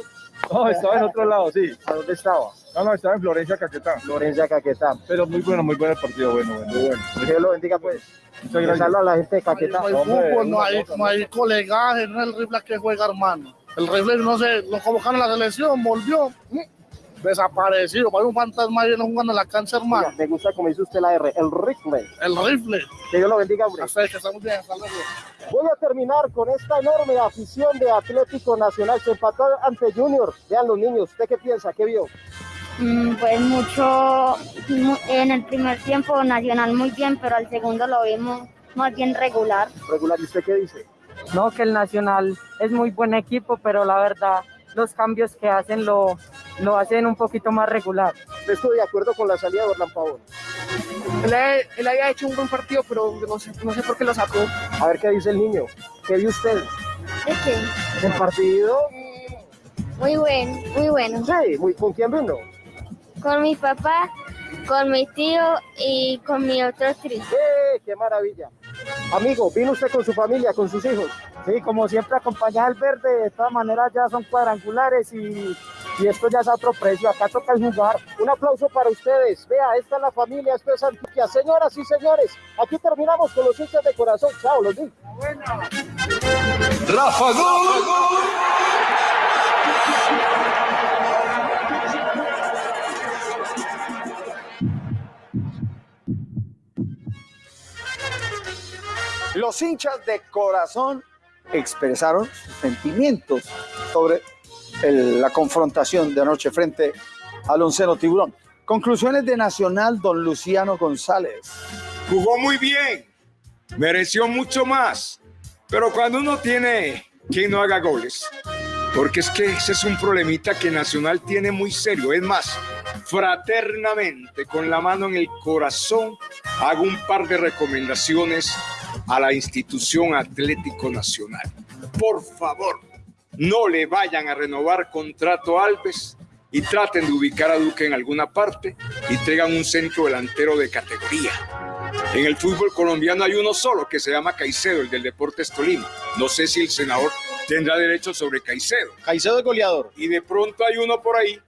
Speaker 12: No, estaba en otro lado, sí.
Speaker 15: ¿A dónde estaba?
Speaker 12: No, no, estaba en Florencia, Caquetá.
Speaker 15: Florencia, Caquetá.
Speaker 12: Pero muy bueno, muy bueno el partido, bueno, bueno.
Speaker 15: Muy bueno. Dios lo bendiga pues.
Speaker 12: Muchas gracias.
Speaker 15: Saludos a la gente de Caquetá.
Speaker 21: No hay fútbol, no hay, no hay colegaje, no es el rifle que juega, hermano. El rifle, no sé, lo convocaron a la selección, volvió, desaparecido, parece un fantasma ahí no jugando en la cancha, hermano.
Speaker 15: Me gusta como dice usted la R, el rifle.
Speaker 21: El rifle.
Speaker 15: Que Dios lo bendiga, hombre.
Speaker 21: Hasta que está muy bien, hasta luego.
Speaker 15: Voy a terminar con esta enorme afición de Atlético Nacional. Se empató ante Junior. Vean los niños, ¿usted qué piensa? ¿Qué vio?
Speaker 22: Mm, Pues mucho, mu- en el primer tiempo Nacional muy bien, pero al segundo lo vimos más bien regular.
Speaker 15: Regular, ¿y usted qué dice?
Speaker 23: No, que el Nacional es muy buen equipo, pero la verdad los cambios que hacen lo, lo hacen un poquito más regular.
Speaker 15: Estoy de acuerdo con la salida de Orlán Pavón.
Speaker 24: Él, él había hecho un buen partido, pero no sé, no sé por qué lo sacó.
Speaker 15: A ver qué dice el niño. ¿Qué vio usted? ¿El partido?
Speaker 22: Muy bueno, muy bueno.
Speaker 15: Sí, muy, ¿con quién vino?
Speaker 22: Con mi papá, con mi tío y con mi otro tío.
Speaker 15: ¡Eh, qué maravilla! Amigo, ¿vino usted con su familia, con sus hijos?
Speaker 23: Sí, como siempre acompañar al verde, de todas maneras ya son cuadrangulares y, y esto ya es a otro precio, acá toca jugar.
Speaker 15: Un aplauso para ustedes. Vea, esta es la familia, esto es Antioquia. Señoras y señores, aquí terminamos con los hinchas de corazón. Chao, los vi.
Speaker 25: Rafa Gol.
Speaker 2: Los hinchas de corazón expresaron sus sentimientos sobre la confrontación de anoche frente al onceno tiburón. Conclusiones de Nacional, don Luciano González.
Speaker 5: Jugó muy bien, mereció mucho más, pero cuando uno tiene quien no haga goles, porque es que ese es un problemita que Nacional tiene muy serio. Es más, fraternamente, con la mano en el corazón, hago un par de recomendaciones a la institución Atlético Nacional. Por favor, no le vayan a renovar contrato a Alves y traten de ubicar a Duque en alguna parte y traigan un centro delantero de categoría. En el fútbol colombiano hay uno solo que se llama Caicedo, el del Deportes Tolima. No sé si el senador tendrá derecho sobre Caicedo.
Speaker 15: Caicedo es goleador.
Speaker 5: Y de pronto hay uno por ahí,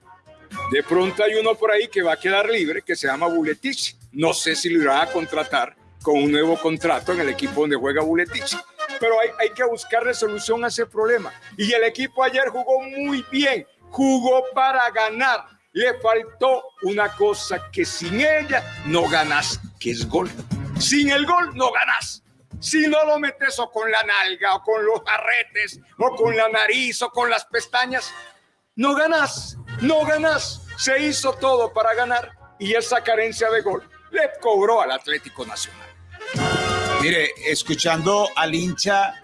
Speaker 5: de pronto hay uno por ahí que va a quedar libre, que se llama Buletich. No sé si lo irán a contratar con un nuevo contrato en el equipo donde juega Buletich. Pero hay, que buscar solución a ese problema. Y el equipo ayer jugó muy bien, jugó para ganar. Le faltó una cosa que sin ella no ganas, que es gol. Sin el gol no ganas. Si no lo metes o con la nalga, o con los arretes, o con la nariz, o con las pestañas, no ganas, no ganas. Se hizo todo para ganar y esa carencia de gol le cobró al Atlético Nacional.
Speaker 4: Mire, escuchando al hincha,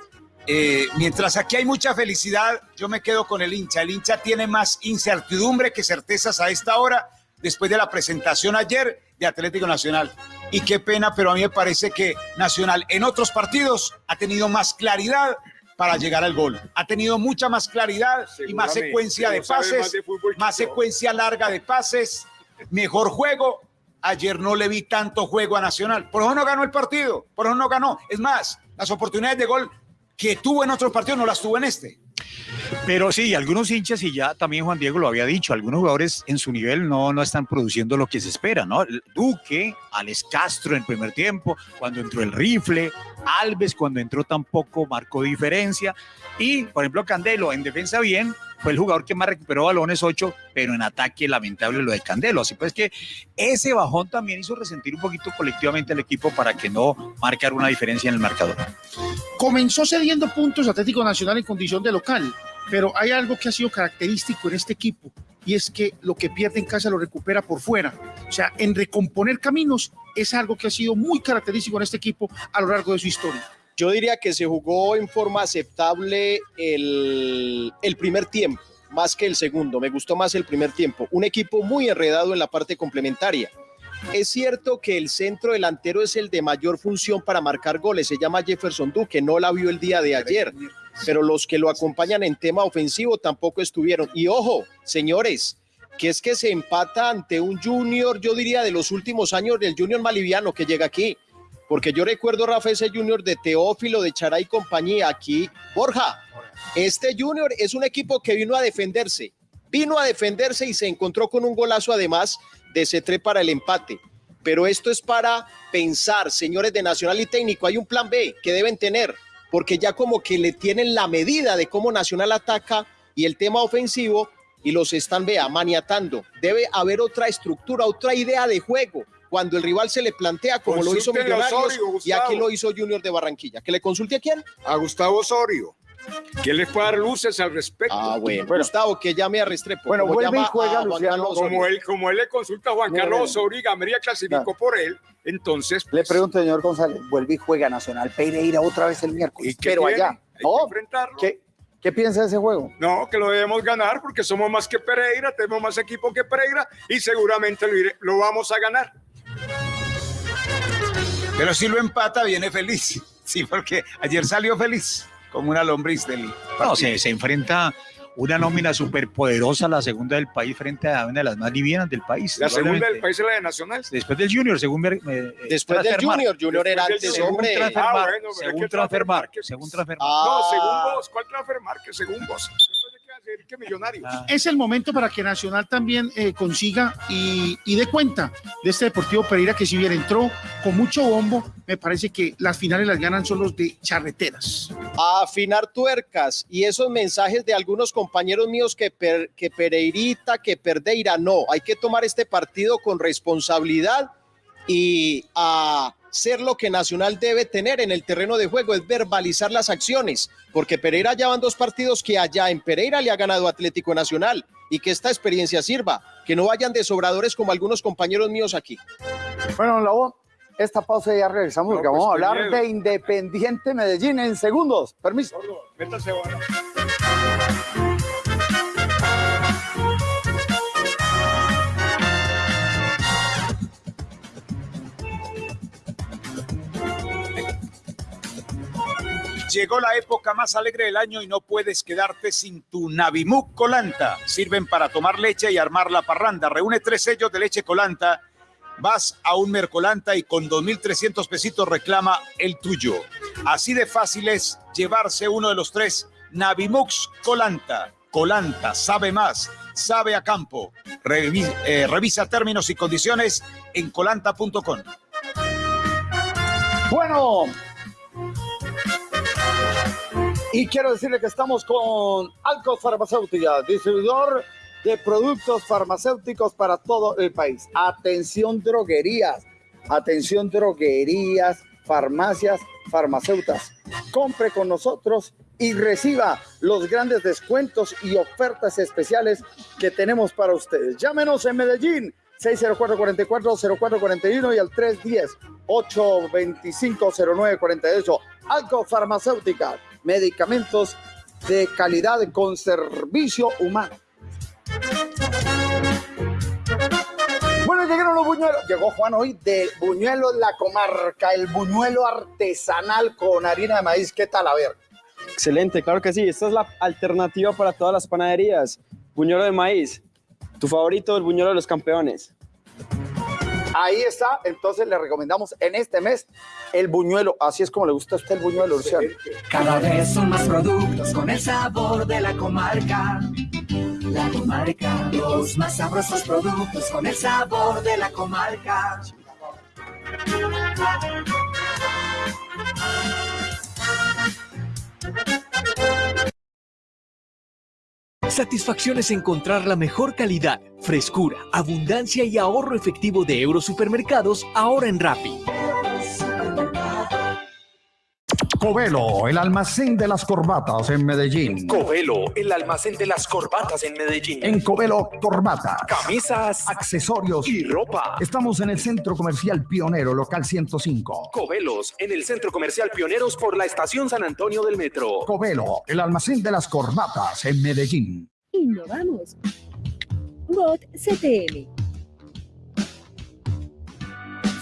Speaker 4: eh, mientras aquí hay mucha felicidad, yo me quedo con el hincha. El hincha tiene más incertidumbre que certezas a esta hora, después de la presentación ayer de Atlético Nacional. Y qué pena, pero a mí me parece que Nacional en otros partidos ha tenido más claridad para llegar al gol. Ha tenido mucha más claridad y más secuencia de pases,
Speaker 5: más de fútbol que
Speaker 4: más
Speaker 5: yo.
Speaker 4: secuencia larga de pases, mejor juego. Ayer no le vi tanto juego a Nacional. Por eso no ganó el partido. Por eso no ganó. Es más, las oportunidades de gol que tuvo en otros partidos no las tuvo en este.
Speaker 7: Pero sí, algunos hinchas, y ya también Juan Diego lo había dicho, algunos jugadores en su nivel no, no están produciendo lo que se espera, ¿no? Duque, Alex Castro en primer tiempo, cuando entró el rifle, Alves cuando entró tampoco marcó diferencia, y por ejemplo Candelo en defensa bien, fue el jugador que más recuperó balones 8, pero en ataque lamentable lo de Candelo. Así pues que ese bajón también hizo resentir un poquito colectivamente al equipo para que no marcar una diferencia en el marcador.
Speaker 8: Comenzó cediendo puntos Atlético Nacional en condición de local, pero hay algo que ha sido característico en este equipo y es que lo que pierde en casa lo recupera por fuera. O sea, en recomponer caminos es algo que ha sido muy característico en este equipo a lo largo de su historia.
Speaker 9: Yo diría que se jugó en forma aceptable el, primer tiempo, más que el segundo. Me gustó más el primer tiempo. Un equipo muy enredado en la parte complementaria. Es cierto que el centro delantero es el de mayor función para marcar goles. Se llama Jefferson Duque, no la vio el día de ayer. Pero los que lo acompañan en tema ofensivo tampoco estuvieron. Y ojo, señores, que es que se empata ante un junior, yo diría, de los últimos años del junior maliviano que llega aquí. Porque yo recuerdo, Rafa, ese junior de Teófilo, de Charay y compañía aquí. Borja, este junior es un equipo que vino a defenderse. Vino a defenderse y se encontró con un golazo además de C3 para el empate. Pero esto es para pensar, señores de Nacional y Técnico, hay un plan B que deben tener, porque ya como que le tienen la medida de cómo Nacional ataca y el tema ofensivo y los están, vea, maniatando. Debe haber otra estructura, otra idea de juego cuando el rival se le plantea como lo hizo Millonarios
Speaker 5: Osorio,
Speaker 9: y aquí lo hizo Junior de Barranquilla. ¿Que le consulte a quién?
Speaker 5: A Gustavo Osorio. Que le pueda dar luces al respecto.
Speaker 9: Ah, bueno. Gustavo, que llame a Restrepo.
Speaker 5: Bueno,
Speaker 9: como
Speaker 5: vuelve y juega
Speaker 9: a
Speaker 5: Luciano. Como él, como él le consulta a Juan
Speaker 2: Mira,
Speaker 5: Carlos. Osorio y Gamería clasificó por él, entonces
Speaker 2: Le pregunto, señor González, vuelve y juega Nacional Pereira otra vez el miércoles,
Speaker 5: qué
Speaker 2: pero
Speaker 5: tiene?
Speaker 2: allá.
Speaker 5: Hay que
Speaker 2: No,
Speaker 5: enfrentarlo.
Speaker 2: ¿qué, ¿Qué piensa de ese juego?
Speaker 5: No, que lo debemos ganar porque somos más que Pereira, tenemos más equipo que Pereira y seguramente lo, iré- lo vamos a ganar.
Speaker 4: Pero si lo empata, viene feliz. Sí, porque ayer salió feliz, como una lombriz del
Speaker 7: No, se, se enfrenta una nómina superpoderosa, la segunda del país, frente a una de las más livianas del país.
Speaker 5: La segunda del país es la de Nacional.
Speaker 7: Después del Junior, según... me- me- eh,
Speaker 9: Después del
Speaker 7: Transfermarkt.
Speaker 9: Junior, Junior era
Speaker 5: del
Speaker 9: antes, hombre.
Speaker 5: Según
Speaker 7: Transfermarkt,
Speaker 5: Ah, bueno,
Speaker 7: según
Speaker 5: que
Speaker 7: Transfermarkt, según Transfermarkt.
Speaker 5: No, según vos. ¿Cuál transfermarkt? Según vos. Que hacer que millonario.
Speaker 8: Es el momento para que Nacional también eh, consiga y, y dé cuenta de este Deportivo Pereira que si bien entró con mucho bombo, me parece que las finales las ganan son los de charreteras.
Speaker 9: a afinar tuercas y esos mensajes de algunos compañeros míos que, per- que Pereirita, que Perdeira, no, hay que tomar este partido con responsabilidad y a ser lo que Nacional debe tener en el terreno de juego, es verbalizar las acciones, porque Pereira ya van dos partidos que allá en Pereira le ha ganado Atlético Nacional y que esta experiencia sirva, que no vayan de sobradores como algunos compañeros míos aquí.
Speaker 2: Bueno, don Labo, esta pausa ya regresamos porque
Speaker 5: pues,
Speaker 2: vamos a hablar
Speaker 5: miedo.
Speaker 2: de Independiente Medellín en segundos. Permiso.
Speaker 5: Métase.
Speaker 4: Llegó la época más alegre del año y no puedes quedarte sin tu Navimuc Colanta. Sirven para tomar leche y armar la parranda. Reúne tres sellos de leche Colanta. Vas a un Mercolanta y con 2.300 pesitos reclama el tuyo. Así de fácil es llevarse uno de los tres Navimux Colanta. Colanta, sabe más, sabe a campo. Eh, revisa términos y condiciones en colanta.com.
Speaker 2: Bueno. Y quiero decirle que estamos con Alcos Farmacéutica, distribuidor de productos farmacéuticos para todo el país. Atención droguerías, atención droguerías, farmacias farmacéuticas. Compre con nosotros y reciba los grandes descuentos y ofertas especiales que tenemos para ustedes. Llámenos en Medellín 604-44-0441 y al 310-825-0948. Alco Farmacéutica, medicamentos de calidad con servicio humano. Bueno, llegaron los buñuelos. Llegó Juan hoy de Buñuelos La Comarca, el buñuelo artesanal con harina de maíz. ¿Qué tal? A ver.
Speaker 17: Excelente, claro que sí. Esta es la alternativa para todas las panaderías. Buñuelo de maíz. Tu favorito, el buñuelo de los campeones.
Speaker 2: Ahí está, entonces le recomendamos en este mes el buñuelo. Así es como le gusta a usted el buñuelo, Luciano.
Speaker 1: Cada vez son más productos con el sabor de la comarca. La comarca, los más sabrosos productos con el sabor de la comarca.
Speaker 12: Satisfacción es encontrar la mejor calidad, frescura, abundancia y ahorro efectivo de Eurosupermercados ahora en Rappi.
Speaker 26: Covelo, el almacén de las corbatas en Medellín.
Speaker 11: Covelo, el almacén de las corbatas en Medellín.
Speaker 26: En Covelo, corbatas,
Speaker 11: Camisas,
Speaker 26: accesorios
Speaker 11: y ropa.
Speaker 26: Estamos en el Centro Comercial Pionero, local 105.
Speaker 11: Covelos, en el Centro Comercial Pioneros por la Estación San Antonio del Metro.
Speaker 26: Covelo, el almacén de las corbatas en Medellín.
Speaker 27: Innovamos. Bot CTM.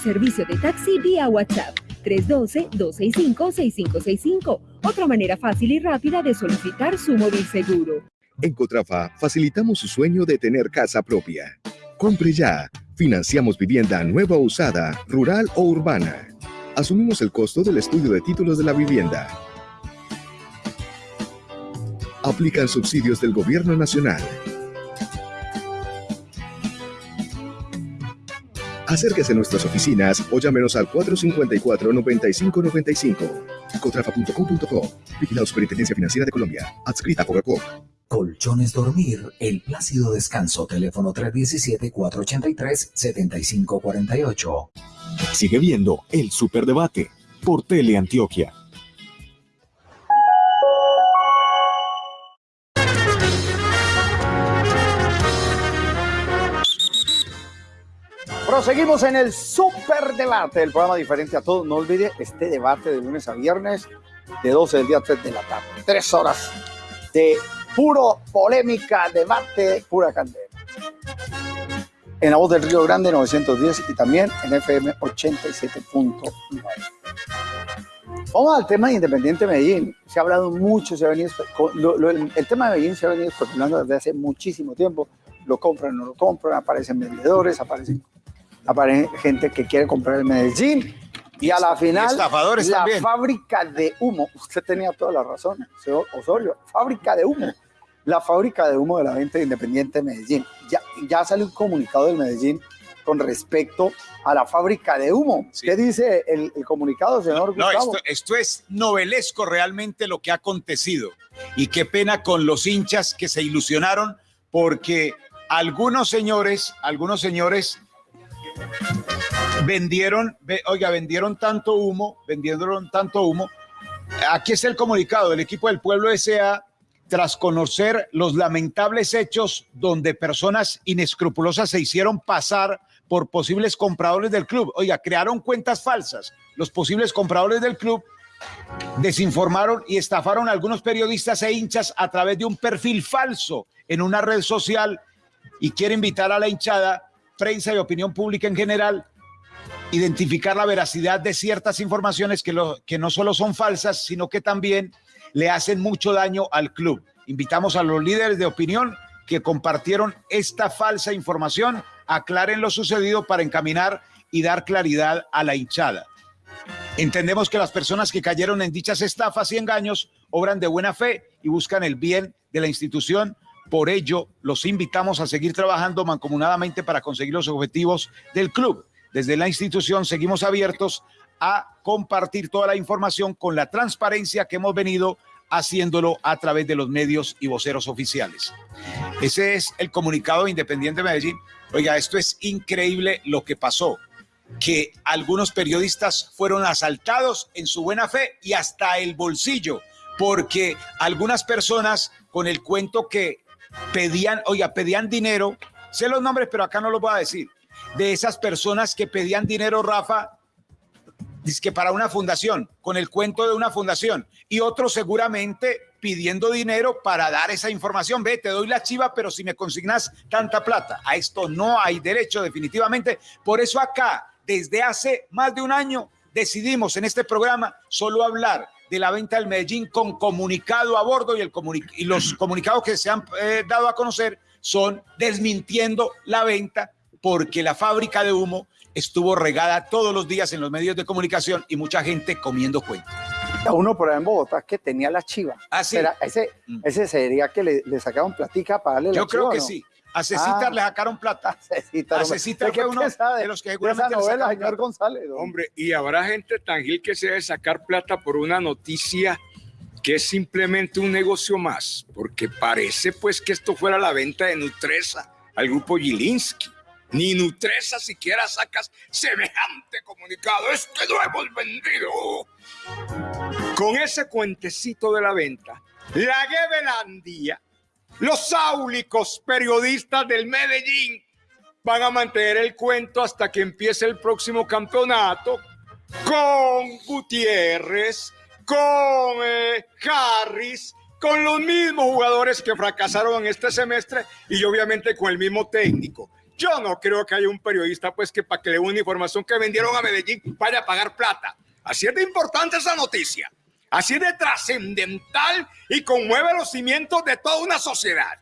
Speaker 27: Servicio de taxi vía WhatsApp 312-265-6565. Otra manera fácil y rápida de solicitar su móvil seguro.
Speaker 28: En Cotrafa facilitamos su sueño de tener casa propia. Compre ya. Financiamos vivienda nueva o usada, rural o urbana. Asumimos el costo del estudio de títulos de la vivienda. Aplican subsidios del Gobierno Nacional. Acérquese a nuestras oficinas o llámenos al 454-9595. Cotrafa.com.co. Vigilado Superintendencia Financiera de Colombia. Adscrita a Coca-Cola.
Speaker 13: Colchones Dormir, el plácido descanso, teléfono 317-483-7548.
Speaker 10: Sigue viendo el Superdebate por Teleantioquia.
Speaker 2: Proseguimos en el super debate, el programa diferente a todos. No olvide este debate de lunes a viernes, de 12 del día a 3 de la tarde. Tres horas de puro polémica, debate, pura candela. En la voz del Río Grande 910 y también en FM 87.9. Vamos al tema de Independiente Medellín. Se ha hablado mucho, se ha venido, el tema de Medellín se ha venido especulando desde hace muchísimo tiempo. Lo compran, no lo compran, aparecen vendedores, aparecen, aparecen gente que quiere comprar el Medellín. Y a la final,
Speaker 4: estafadores
Speaker 2: la
Speaker 4: también.
Speaker 2: fábrica de humo, usted tenía toda la razón, señor Osorio, fábrica de humo. La fábrica de humo de la venta de Independiente Medellín. Ya, ya sale un comunicado del Medellín con respecto a la fábrica de humo. ¿Qué dice el, el comunicado, señor
Speaker 4: No,
Speaker 2: Gustavo?
Speaker 4: esto, esto es novelesco realmente lo que ha acontecido. Y qué pena con los hinchas que se ilusionaron porque algunos señores, algunos señores vendieron, ve- oiga, vendieron tanto humo, vendieron tanto humo. Aquí está el comunicado del equipo del Pueblo S.A. tras conocer los lamentables hechos donde personas inescrupulosas se hicieron pasar por posibles compradores del club. Oiga, crearon cuentas falsas. Los posibles compradores del club desinformaron y estafaron a algunos periodistas e hinchas a través de un perfil falso en una red social y quiere invitar a la hinchada, prensa y opinión pública en general identificar la veracidad de ciertas informaciones que, lo- que no solo son falsas, sino que también le hacen mucho daño al club. Invitamos a los líderes de opinión que compartieron esta falsa información, aclaren lo sucedido para encaminar y dar claridad a la hinchada. Entendemos que las personas que cayeron en dichas estafas y engaños obran de buena fe y buscan el bien de la institución. Por ello, los invitamos a seguir trabajando mancomunadamente para conseguir los objetivos del club. Desde la institución seguimos abiertos a compartir toda la información con la transparencia que hemos venido haciéndolo a través de los medios y voceros oficiales. Ese es el comunicado de Independiente Medellín. Oiga, esto es increíble lo que pasó. que algunos periodistas fueron asaltados en su buena fe y hasta el bolsillo, porque algunas personas con el cuento que pedían, oiga, pedían dinero, sé los nombres, pero acá no los voy a decir, de esas personas que pedían dinero, Rafa, que para una fundación, con el cuento de una fundación, y otros seguramente pidiendo dinero para dar esa información. Ve, te doy la chiva, pero si me consignas tanta plata, a esto no hay derecho definitivamente. Por eso acá, desde hace más de un año, decidimos en este programa solo hablar de la venta del Medellín con comunicado a bordo y, el y los comunicados que se han eh, dado a conocer son desmintiendo la venta porque la fábrica de humo estuvo regada todos los días en los medios de comunicación y mucha gente comiendo cuento.
Speaker 2: A uno por ahí en Bogotá que tenía la chiva.
Speaker 4: Ah, sí.
Speaker 2: Ese, ese sería que le, le sacaban platica para darle la
Speaker 4: Yo creo
Speaker 2: chiva,
Speaker 4: que
Speaker 2: ¿no?
Speaker 4: sí. A Cecita
Speaker 2: Ah.
Speaker 4: le sacaron plata.
Speaker 2: Cecita,
Speaker 4: a. Cecita
Speaker 2: ¿Usted
Speaker 4: fue
Speaker 2: qué
Speaker 4: uno
Speaker 2: sabe
Speaker 4: de los que seguramente
Speaker 2: esa novela, señor. González? don?
Speaker 5: Hombre, y habrá gente tan gil que se debe sacar plata por una noticia que es simplemente un negocio más, porque parece pues que esto fuera la venta de Nutresa al grupo Gilinski. Ni Nutresa siquiera sacas semejante comunicado. Es que no hemos vendido. Con ese cuentecito de la venta, la Gebelandia, los áulicos periodistas del Medellín van a mantener el cuento hasta que empiece el próximo campeonato con Gutiérrez, con eh, Harris, con los mismos jugadores que fracasaron en este semestre y obviamente con el mismo técnico. Yo no creo que haya un periodista pues que para que le una información que vendieron a Medellín vaya a pagar plata. Así es de importante esa noticia. Así es de trascendental y conmueve los cimientos de toda una sociedad.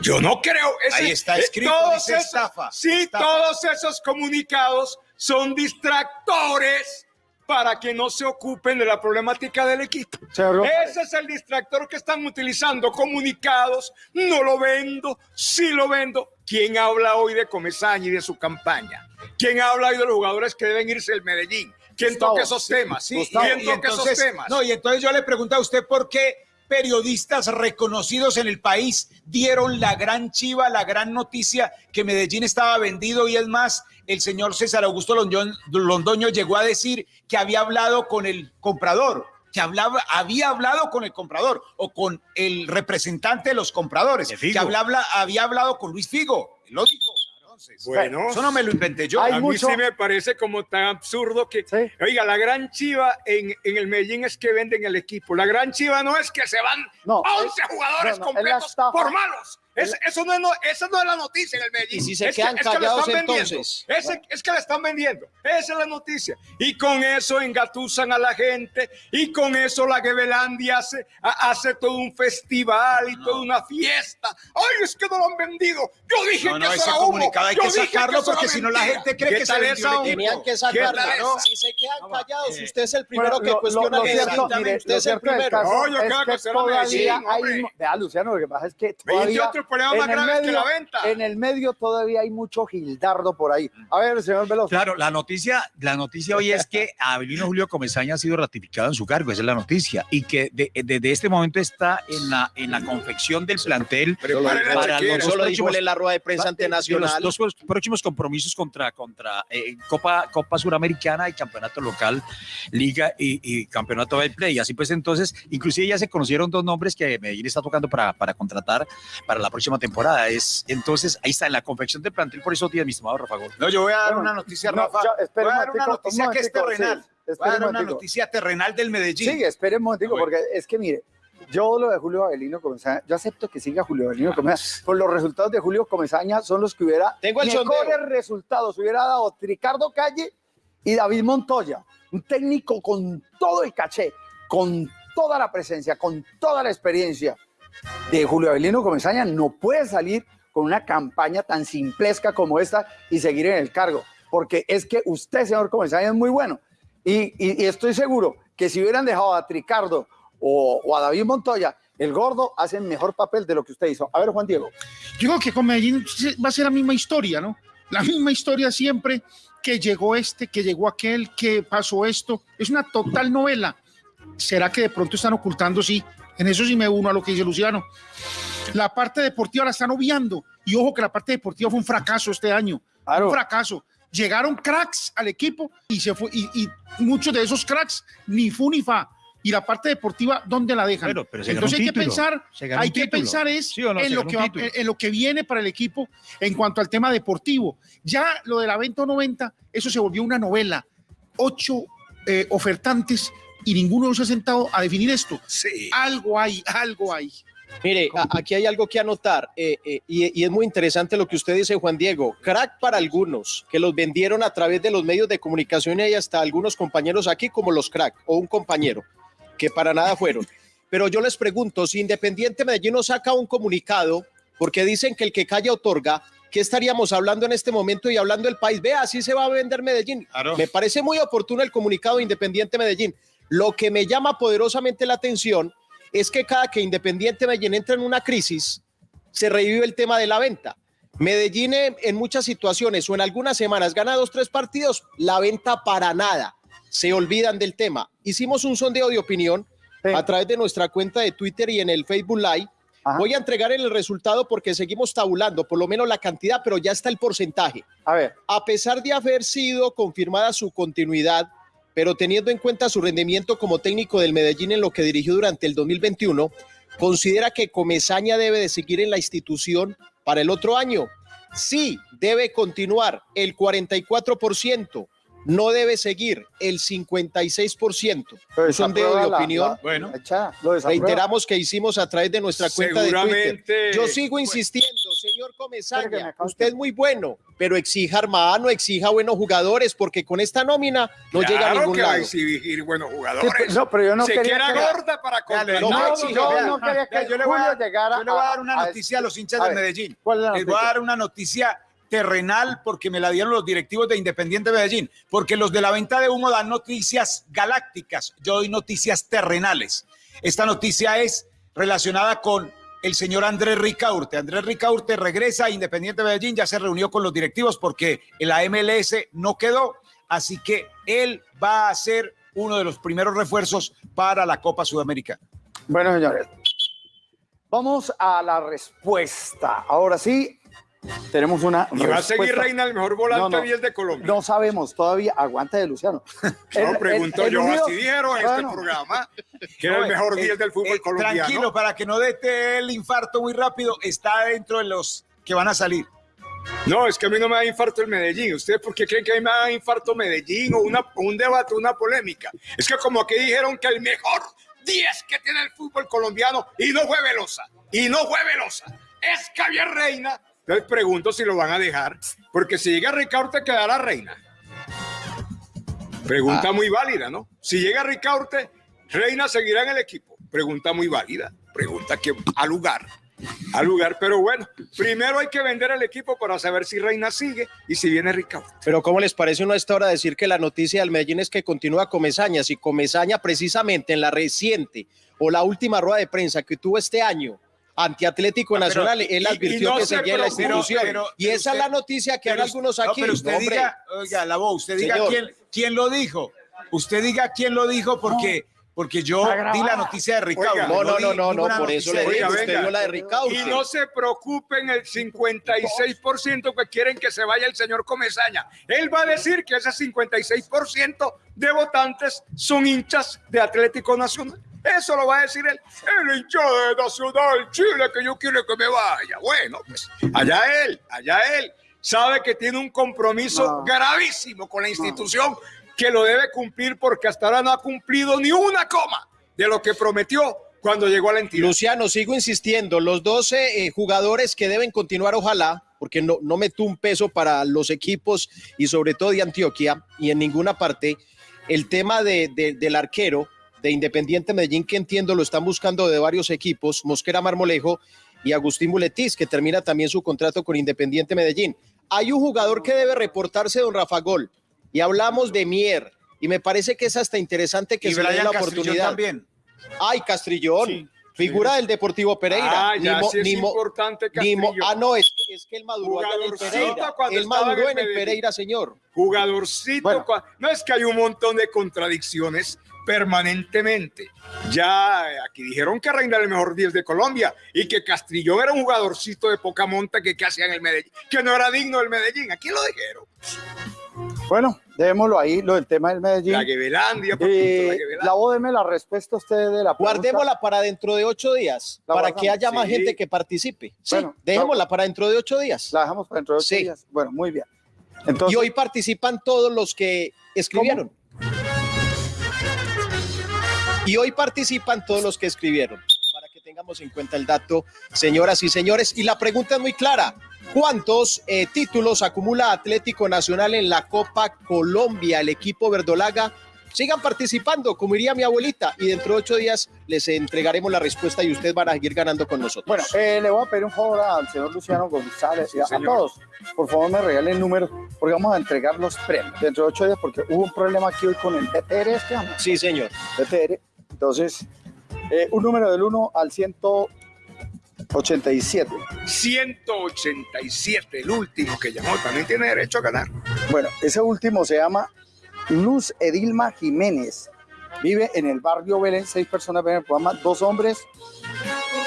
Speaker 5: Yo no creo. ese-
Speaker 4: Ahí está
Speaker 5: eh,
Speaker 4: escrito,
Speaker 5: todos
Speaker 4: dice
Speaker 5: esos-
Speaker 4: estafa,
Speaker 5: Sí,
Speaker 4: estafa.
Speaker 5: todos esos comunicados son distractores para que no se ocupen de la problemática del equipo. Ese es el distractor que están utilizando. Comunicados, no lo vendo, sí lo vendo. ¿Quién habla hoy de Comesaña y de su campaña? ¿Quién habla hoy de los jugadores que deben irse del Medellín? ¿Quién
Speaker 4: Gustavo,
Speaker 5: toca esos temas?
Speaker 4: sí,
Speaker 5: ¿Quién toca esos
Speaker 4: entonces-
Speaker 5: temas?
Speaker 4: No, y entonces yo le pregunto a usted por qué periodistas reconocidos en el país dieron la gran chiva, la gran noticia que Medellín estaba vendido y es más, el señor César Augusto Londoño, Londoño llegó a decir que había hablado con el comprador, que hablaba, había hablado con el comprador o con el representante de los compradores, que hablaba, había hablado con Luis Figo, lo dijo. Entonces,
Speaker 5: Bueno,
Speaker 4: eso no me lo inventé yo.
Speaker 5: a mí sí me parece como tan absurdo que, oiga, la gran chiva en, en el Medellín es que venden el equipo. La gran chiva no es que se van
Speaker 2: No,
Speaker 5: 11
Speaker 2: es-
Speaker 5: jugadores
Speaker 2: no, no,
Speaker 5: completos por malos. Es- eso no es, no- esa no es la noticia en el Medellín.
Speaker 9: Y si se
Speaker 5: es
Speaker 9: quedan
Speaker 5: que, es que le
Speaker 9: callados,
Speaker 5: están vendiendo.
Speaker 9: entonces.
Speaker 5: Ese- es que le están vendiendo. Esa es la noticia. Y con eso engatusan a la gente. Y con eso la Gebelandia hace, ha- hace todo un festival y toda una fiesta. ¡Ay, es que no lo han vendido! Yo dije
Speaker 4: No,
Speaker 5: que
Speaker 4: no,
Speaker 5: eso era humo.
Speaker 4: hay
Speaker 5: Yo
Speaker 4: que sacarlo
Speaker 5: era
Speaker 4: porque si no la gente cree
Speaker 5: ¿Qué
Speaker 4: que se vendió?
Speaker 9: Tenían que
Speaker 5: ¿Qué
Speaker 9: sacarlo, ¿no? Si se quedan callados,
Speaker 2: eh,
Speaker 9: usted es el primero
Speaker 2: Bueno,
Speaker 9: que
Speaker 2: lo-
Speaker 9: cuestiona
Speaker 2: lo- lo
Speaker 9: que
Speaker 2: cierto,
Speaker 9: Exactamente,
Speaker 2: mire,
Speaker 9: usted
Speaker 2: lo
Speaker 9: es el primero.
Speaker 5: No, yo
Speaker 2: es
Speaker 5: creo que
Speaker 2: que todavía hay, vea Luciano, lo que pasa es que
Speaker 5: Veinte más
Speaker 2: en el
Speaker 5: que
Speaker 2: medio,
Speaker 5: la venta.
Speaker 2: en el medio todavía hay mucho gildardo por ahí. A ver, señor Veloz.
Speaker 7: Claro, la noticia, la noticia hoy es que Abelino Julio Comesaña ha sido ratificado en su cargo, esa es la noticia, y que de- desde este momento está en la, en la confección del plantel para
Speaker 9: chequera.
Speaker 7: los dos
Speaker 9: Eso lo dijo
Speaker 7: próximos-
Speaker 9: él en la rueda de prensa
Speaker 7: pa-
Speaker 9: ante
Speaker 7: de
Speaker 9: Nacional.
Speaker 7: Los dos próximos compromisos contra, contra eh, Copa, Copa Suramericana y Campeonato Local, Liga y, y Campeonato del Play. Así pues, entonces, inclusive ya se conocieron dos nombres que Medellín está tocando para, para contratar para la próxima temporada. Es, entonces, ahí está, en la confección del plantel por esos días, mi estimado Rafa Gol.
Speaker 4: No, yo voy a dar
Speaker 2: Bueno,
Speaker 4: una noticia,
Speaker 2: no,
Speaker 4: Rafa.
Speaker 2: ya,
Speaker 4: voy a
Speaker 2: un
Speaker 4: dar una noticia
Speaker 2: un
Speaker 4: que es terrenal.
Speaker 2: sí,
Speaker 4: voy a dar
Speaker 2: un
Speaker 4: una noticia terrenal del Medellín.
Speaker 2: Sí, espere un momentico,
Speaker 4: Bueno.
Speaker 2: porque es que mire, yo lo de Julio Avelino Comesaña, yo acepto que siga Julio Avelino Comesaña, por los resultados de Julio Comesaña son los que hubiera
Speaker 9: Tengo el
Speaker 2: mejores
Speaker 9: sondeo.
Speaker 2: resultados, hubiera dado Ricardo Calle y David Montoya, un técnico con todo el caché, con toda la presencia, con toda la experiencia de Julio Avelino Comesaña, no puede salir con una campaña tan simplesca como esta y seguir en el cargo, porque es que usted, señor Comesaña, es muy bueno. Y, estoy seguro que si hubieran dejado a Ricardo o, o a David Montoya, el gordo hace mejor papel de lo que usted hizo. A ver, Juan Diego.
Speaker 8: Yo creo que con Medellín va a ser la misma historia, ¿no? La misma historia siempre que llegó este, que llegó aquel, que pasó esto. Es una total novela. ¿Será que de pronto están ocultando? Sí, en eso sí me uno a lo que dice Luciano. La parte deportiva la están obviando. Y ojo que la parte deportiva fue un fracaso este año. Un fracaso. llegaron cracks al equipo y se fue, y, y muchos de esos cracks ni fu ni fa. Y la parte deportiva, ¿dónde la dejan?
Speaker 7: Pero- pero
Speaker 8: Entonces hay que pensar, hay que pensar es en, lo que va- en lo que viene para el equipo en cuanto al tema deportivo. Ya lo de la venta 90, eso se volvió una novela. Ocho eh, ofertantes y ninguno se ha sentado a definir esto. Algo hay, algo hay.
Speaker 9: Mire, a- aquí hay algo que anotar eh, eh, y, y es muy interesante lo que usted dice, Juan Diego. Crack para algunos que los vendieron a través de los medios de comunicación y hay hasta algunos compañeros aquí como los crack o un compañero que para nada fueron. Pero yo les pregunto, si Independiente Medellín no saca un comunicado porque dicen que el que calla otorga, ¿qué estaríamos hablando en este momento y hablando del país? Vea, así se va a vender Medellín. Me parece muy oportuno el comunicado de Independiente Medellín. Lo que me llama poderosamente la atención es que cada que Independiente Medellín entra en una crisis, se revive el tema de la venta. Medellín en, en muchas situaciones o en algunas semanas gana dos, tres partidos, la venta para nada. Se olvidan del tema. Hicimos un sondeo de opinión a través de nuestra cuenta de Twitter y en el Facebook Live. Voy a entregar el resultado porque seguimos tabulando, por lo menos la cantidad, pero ya está el porcentaje.
Speaker 2: A ver.
Speaker 9: A pesar de haber sido confirmada su continuidad, pero teniendo en cuenta su rendimiento como técnico del Medellín en lo que dirigió durante el 2021, considera que Comesaña debe de seguir en la institución para el otro año. Sí, debe continuar el 44%, no debe seguir el 56%.
Speaker 2: Pero
Speaker 9: Un sondeo de opinión.
Speaker 2: la- Bueno.
Speaker 9: Reiteramos que hicimos a través de nuestra cuenta de
Speaker 5: Seguramente-
Speaker 9: Twitter. Yo sigo insistiendo, señor Comesaña, usted es muy bueno, pero exija hermano, exija buenos jugadores, porque con esta nómina no llega a
Speaker 5: Claro
Speaker 9: ningún
Speaker 5: que va a
Speaker 9: lado.
Speaker 5: exhibir buenos
Speaker 2: Sí,
Speaker 5: jugadores.
Speaker 2: pero- no, pero yo no
Speaker 5: Se
Speaker 2: quería
Speaker 5: queda
Speaker 2: que-
Speaker 5: gorda para comprar.
Speaker 2: no,
Speaker 5: No,
Speaker 2: no,
Speaker 5: exige,
Speaker 2: yo no quería que
Speaker 4: yo le voy a dar,
Speaker 2: llegara
Speaker 4: yo le voy a dar
Speaker 2: a-
Speaker 4: una
Speaker 2: a-
Speaker 4: noticia a los hinchas
Speaker 2: a
Speaker 4: de
Speaker 2: ver,
Speaker 4: Medellín.
Speaker 2: ¿cuál es la
Speaker 4: Les voy a dar una noticia terrenal porque me la dieron los directivos de Independiente Medellín, porque los de la venta de humo dan noticias galácticas, yo doy noticias terrenales. Esta noticia es relacionada con el señor Andrés Ricaurte. Andrés Ricaurte regresa a Independiente Medellín, ya se reunió con los directivos porque el MLS no quedó, así que él va a ser uno de los primeros refuerzos para la Copa Sudamericana.
Speaker 2: Bueno, señores, vamos a la respuesta. Ahora sí, tenemos una
Speaker 5: Y va a seguir. Reina el mejor volante
Speaker 2: No, no.
Speaker 5: 10 de Colombia.
Speaker 2: No sabemos todavía. Aguanta de Luciano.
Speaker 5: No, pregunto
Speaker 2: el
Speaker 5: yo,
Speaker 2: unido-
Speaker 5: así dijeron en
Speaker 2: Bueno.
Speaker 5: este programa, que era el mejor
Speaker 4: eh,
Speaker 5: 10 del fútbol
Speaker 4: eh,
Speaker 5: colombiano.
Speaker 4: Tranquilo, para que no dé el infarto muy rápido, está dentro de los que van a salir.
Speaker 5: No, es que a mí no me da infarto el Medellín. ¿Ustedes por qué creen que a mí me da infarto Medellín o una, un debate, una polémica? Es que como que dijeron que el mejor 10 que tiene el fútbol colombiano y no fue Velosa, y no fue Velosa, es Javier Reina. Entonces pregunto si lo van a dejar, porque si llega Ricaurte quedará Reina. Pregunta
Speaker 9: Ah.
Speaker 5: muy válida, ¿no? Si llega Ricaurte, Reina seguirá en el equipo. Pregunta muy válida, pregunta que a lugar al lugar. Pero bueno, primero hay que vender el equipo para saber si Reina sigue y si viene Ricardo.
Speaker 9: Pero ¿cómo les parece uno a esta hora decir que la noticia del Medellín es que continúa Comesaña? Si Comesaña precisamente en la reciente o la última rueda de prensa que tuvo este año ante Atlético
Speaker 4: Ah, pero-
Speaker 9: Nacional, él
Speaker 4: y- y
Speaker 9: advirtió
Speaker 4: no
Speaker 9: que
Speaker 4: se
Speaker 9: seguía la institución.
Speaker 4: pero-
Speaker 9: y
Speaker 4: pero
Speaker 9: esa es la noticia que
Speaker 4: pero
Speaker 9: dan algunos aquí.
Speaker 4: No, pero usted
Speaker 9: hombre.
Speaker 4: diga, oiga, la voz, usted diga quién, quién lo dijo. Usted diga quién lo dijo porque, porque yo di la noticia de Ricardo.
Speaker 5: Oiga,
Speaker 9: no, no, no, no, no, por eso le digo, usted dio la de Ricaurte.
Speaker 5: Y no se preocupen el 56% que quieren que se vaya el señor Comesaña. Él va a decir que ese 56% de votantes son hinchas de Atlético Nacional. Eso lo va a decir él. El hincha de Nacional Chile que yo quiero que me vaya. Bueno, pues allá él, allá él. Sabe que tiene un compromiso
Speaker 2: No.
Speaker 5: gravísimo con la institución que lo debe cumplir porque hasta ahora no ha cumplido ni una coma de lo que prometió cuando llegó a la entidad.
Speaker 9: Luciano, sigo insistiendo, los 12 eh, jugadores que deben continuar, ojalá, porque no, no meto un peso para los equipos y sobre todo de Antioquia y en ninguna parte, el tema de, de- del arquero de Independiente Medellín, que entiendo lo están buscando de varios equipos, Mosquera Marmolejo y Agustín Buletis, que termina también su contrato con Independiente Medellín. Hay un jugador que debe reportarse, don Rafa Gol, y hablamos de Mier, y me parece que es hasta interesante que
Speaker 4: Y
Speaker 9: se le dé la
Speaker 4: Castrillón
Speaker 9: oportunidad.
Speaker 4: también.
Speaker 9: Ay, Castrillón, figura del Deportivo Pereira.
Speaker 5: Ah, ya
Speaker 9: mo-
Speaker 5: sí es importante
Speaker 9: ah, no, es, es que él maduró en el Pereira. Él
Speaker 5: en
Speaker 9: maduró
Speaker 5: el
Speaker 9: en el. Pereira, señor.
Speaker 5: Jugadorcito. No es que hay un montón de contradicciones permanentemente. Ya eh, aquí dijeron que Reina era el mejor 10 de Colombia y que Castrillón era un jugadorcito de poca monta que, que hacía en el Medellín, que no era digno del Medellín. Aquí lo dijeron.
Speaker 2: Bueno, dejémoslo ahí, lo del tema del Medellín.
Speaker 5: La Guevelandia, por
Speaker 2: Eh,
Speaker 5: la
Speaker 2: la la respuesta a usted de la pregunta.
Speaker 9: Guardémosla para dentro de ocho días,
Speaker 2: La
Speaker 9: para
Speaker 2: guardamos.
Speaker 9: que haya más
Speaker 2: Sí.
Speaker 9: gente que participe. Sí,
Speaker 2: Bueno,
Speaker 9: dejémosla para dentro de ocho días.
Speaker 2: La dejamos para dentro de ocho
Speaker 9: Sí.
Speaker 2: días. Bueno, muy bien. Entonces,
Speaker 9: y hoy participan todos los que escribieron. Y hoy participan todos los que escribieron. Para que tengamos en cuenta el dato, señoras y señores. Y la pregunta es muy clara. ¿Cuántos eh, títulos acumula Atlético Nacional en la Copa Colombia, el equipo verdolaga? Sigan participando, como diría mi abuelita, y dentro de ocho días les entregaremos la respuesta y ustedes van a seguir ganando con nosotros.
Speaker 2: Bueno, eh, le voy a pedir un favor al señor Luciano González y a, todos. Por favor, me regalen números porque vamos a entregar los premios dentro de ocho días porque hubo un problema aquí hoy con el BTR este año.
Speaker 9: Sí, señor.
Speaker 2: BTR. Entonces, eh, un número del 1 al 187.
Speaker 5: 187, el último que llamó, también tiene derecho a ganar.
Speaker 2: Bueno, ese último se llama Luz Edilma Jiménez. Vive en el barrio Belén, seis personas ven el programa, dos hombres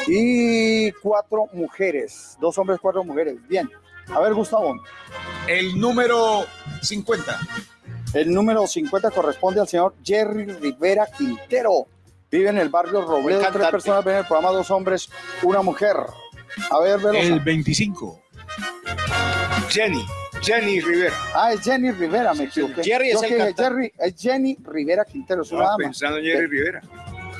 Speaker 2: y cuatro mujeres. Dos hombres, cuatro mujeres. Bien. A ver, Gustavo.
Speaker 4: El número 50.
Speaker 2: El número 50 corresponde al señor Jerry Rivera Quintero. Vive en el barrio Robledo, tres personas ven el programa, dos hombres, una mujer. A ver, Velosa.
Speaker 7: El 25.
Speaker 5: Jenny, Jenny Rivera.
Speaker 2: Ah, es Jenny Rivera, me equivoqué.
Speaker 9: Jerry es
Speaker 2: Yo
Speaker 9: el
Speaker 2: que. Jerry, es Jenny Rivera Quintero, es una
Speaker 5: Estaba
Speaker 2: dama.
Speaker 5: pensando en Jenny Rivera.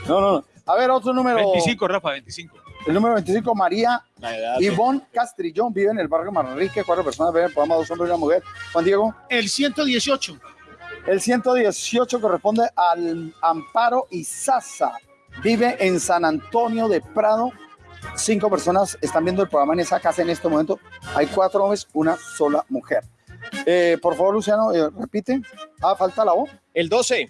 Speaker 2: No, no, no. A ver, otro número.
Speaker 7: 25, Rafa, 25.
Speaker 2: El número 25, María. Ivonne Castrillón, vive en el barrio Manrique, cuatro personas ven el programa, dos hombres y una mujer. Juan Diego.
Speaker 8: El 118.
Speaker 2: El 118 corresponde al Amparo Izaza. Vive en San Antonio de Prado. Cinco personas están viendo el programa en esa casa en este momento. Hay cuatro hombres, una sola mujer. Eh, por favor, Luciano, eh, repite. Ah, falta la voz.
Speaker 9: El 12.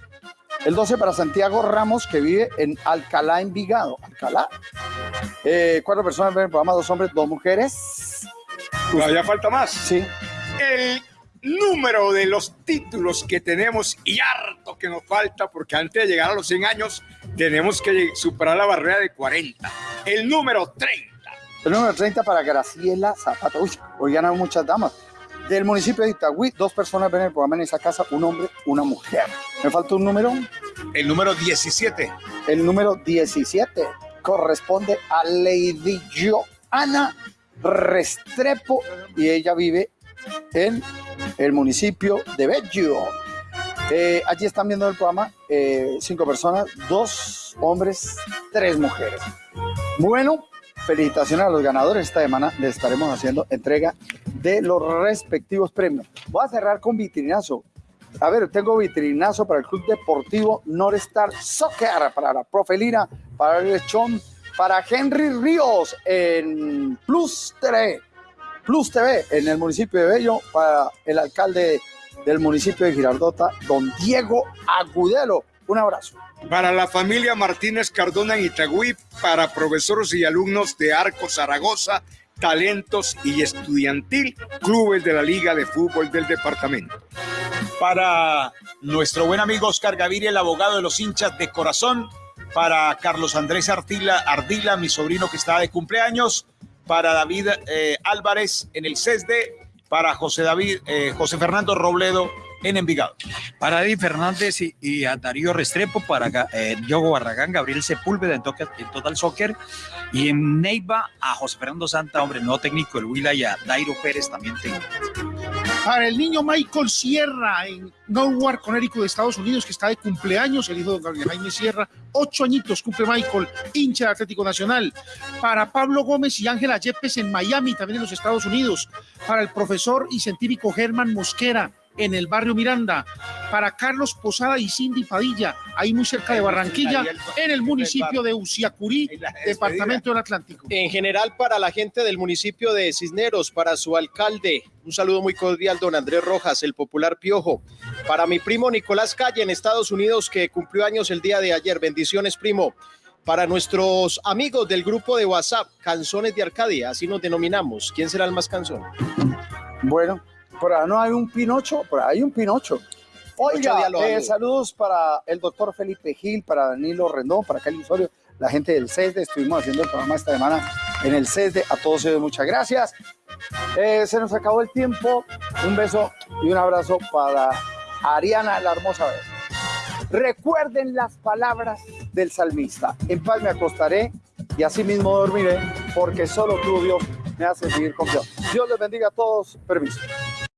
Speaker 2: El 12 para Santiago Ramos, que vive en Alcalá, Envigado. Alcalá. Eh, cuatro personas ven el programa, dos hombres, dos mujeres.
Speaker 5: Todavía falta más.
Speaker 2: Sí.
Speaker 5: El número de los títulos que tenemos y harto que nos falta, porque antes de llegar a los 100 años tenemos que superar la barrera de 40. El número 30.
Speaker 2: El número 30 para Graciela Zapata. Uy, hoy ganan muchas damas. Del municipio de Itagüí, dos personas ven el programa en esa casa, un hombre, una mujer. Me falta un número.
Speaker 4: El número 17.
Speaker 2: El número 17 corresponde a Lady Joana Restrepo y ella vive en el municipio de Bello. Eh, allí están viendo el programa eh, cinco personas, dos hombres, tres mujeres. Bueno, felicitaciones a los ganadores. Esta semana les estaremos haciendo entrega de los respectivos premios. Voy a cerrar con vitrinazo. A ver, tengo vitrinazo para el Club Deportivo Norstar Soccer, para la Profe Lira, para el Lechón, para Henry Ríos en Plus TV, Plus TV en el municipio de Bello, para el alcalde del municipio de Girardota, don Diego Agudelo. Un abrazo.
Speaker 5: Para la familia Martínez Cardona en Itagüí, para profesores y alumnos de Arco Zaragoza, talentos y estudiantil, clubes de la Liga de Fútbol del departamento.
Speaker 4: Para nuestro buen amigo Oscar Gaviria, el abogado de los hinchas de corazón. Para Carlos Andrés Ardila, Ardila mi sobrino que está de cumpleaños. Para David eh, Álvarez en el CESDE. Para José David, eh, José Fernando Robledo en Envigado.
Speaker 7: Para David Fernández y, y a Darío Restrepo, para eh, Diogo Barragán, Gabriel Sepúlveda en, en Total Soccer y en Neiva a José Fernando Santa, hombre, nuevo técnico del Huila y a Dairo Pérez también técnico.
Speaker 8: Para el niño Michael Sierra en Newark, Connecticut, de Estados Unidos, que está de cumpleaños, el hijo de Gabriel Jaime Sierra, ocho añitos cumple Michael, hincha de Atlético Nacional. Para Pablo Gómez y Ángela Yepes en Miami, también en los Estados Unidos. Para el profesor y científico Germán Mosquera en el barrio Miranda. Para Carlos Posada y Cindy Padilla, ahí muy cerca de Barranquilla, en el municipio de Uciacurí, departamento del Atlántico.
Speaker 9: En general, para la gente del municipio de Cisneros, para su alcalde, un saludo muy cordial, don Andrés Rojas, el popular Piojo. Para mi primo Nicolás Calle en Estados Unidos, que cumplió años el día de ayer. Bendiciones, primo. Para nuestros amigos del grupo de WhatsApp, Canzones de Arcadia, así nos denominamos. ¿Quién será el más canzón?
Speaker 2: Bueno, por ahí no hay un Pinocho, por ahí hay un Pinocho. Oiga, eh, saludos para el doctor Felipe Gil, para Danilo Rendón, para Cali Osorio, la gente del CESDE. Estuvimos haciendo el programa esta semana en el CESDE. A todos ellos, muchas gracias. Eh, se nos acabó el tiempo. Un beso y un abrazo para Ariana, la hermosa vez. Recuerden las palabras del salmista. En paz me acostaré y así mismo dormiré, porque solo tú, Dios, me hace vivir con Dios. Dios les bendiga a todos. Permiso.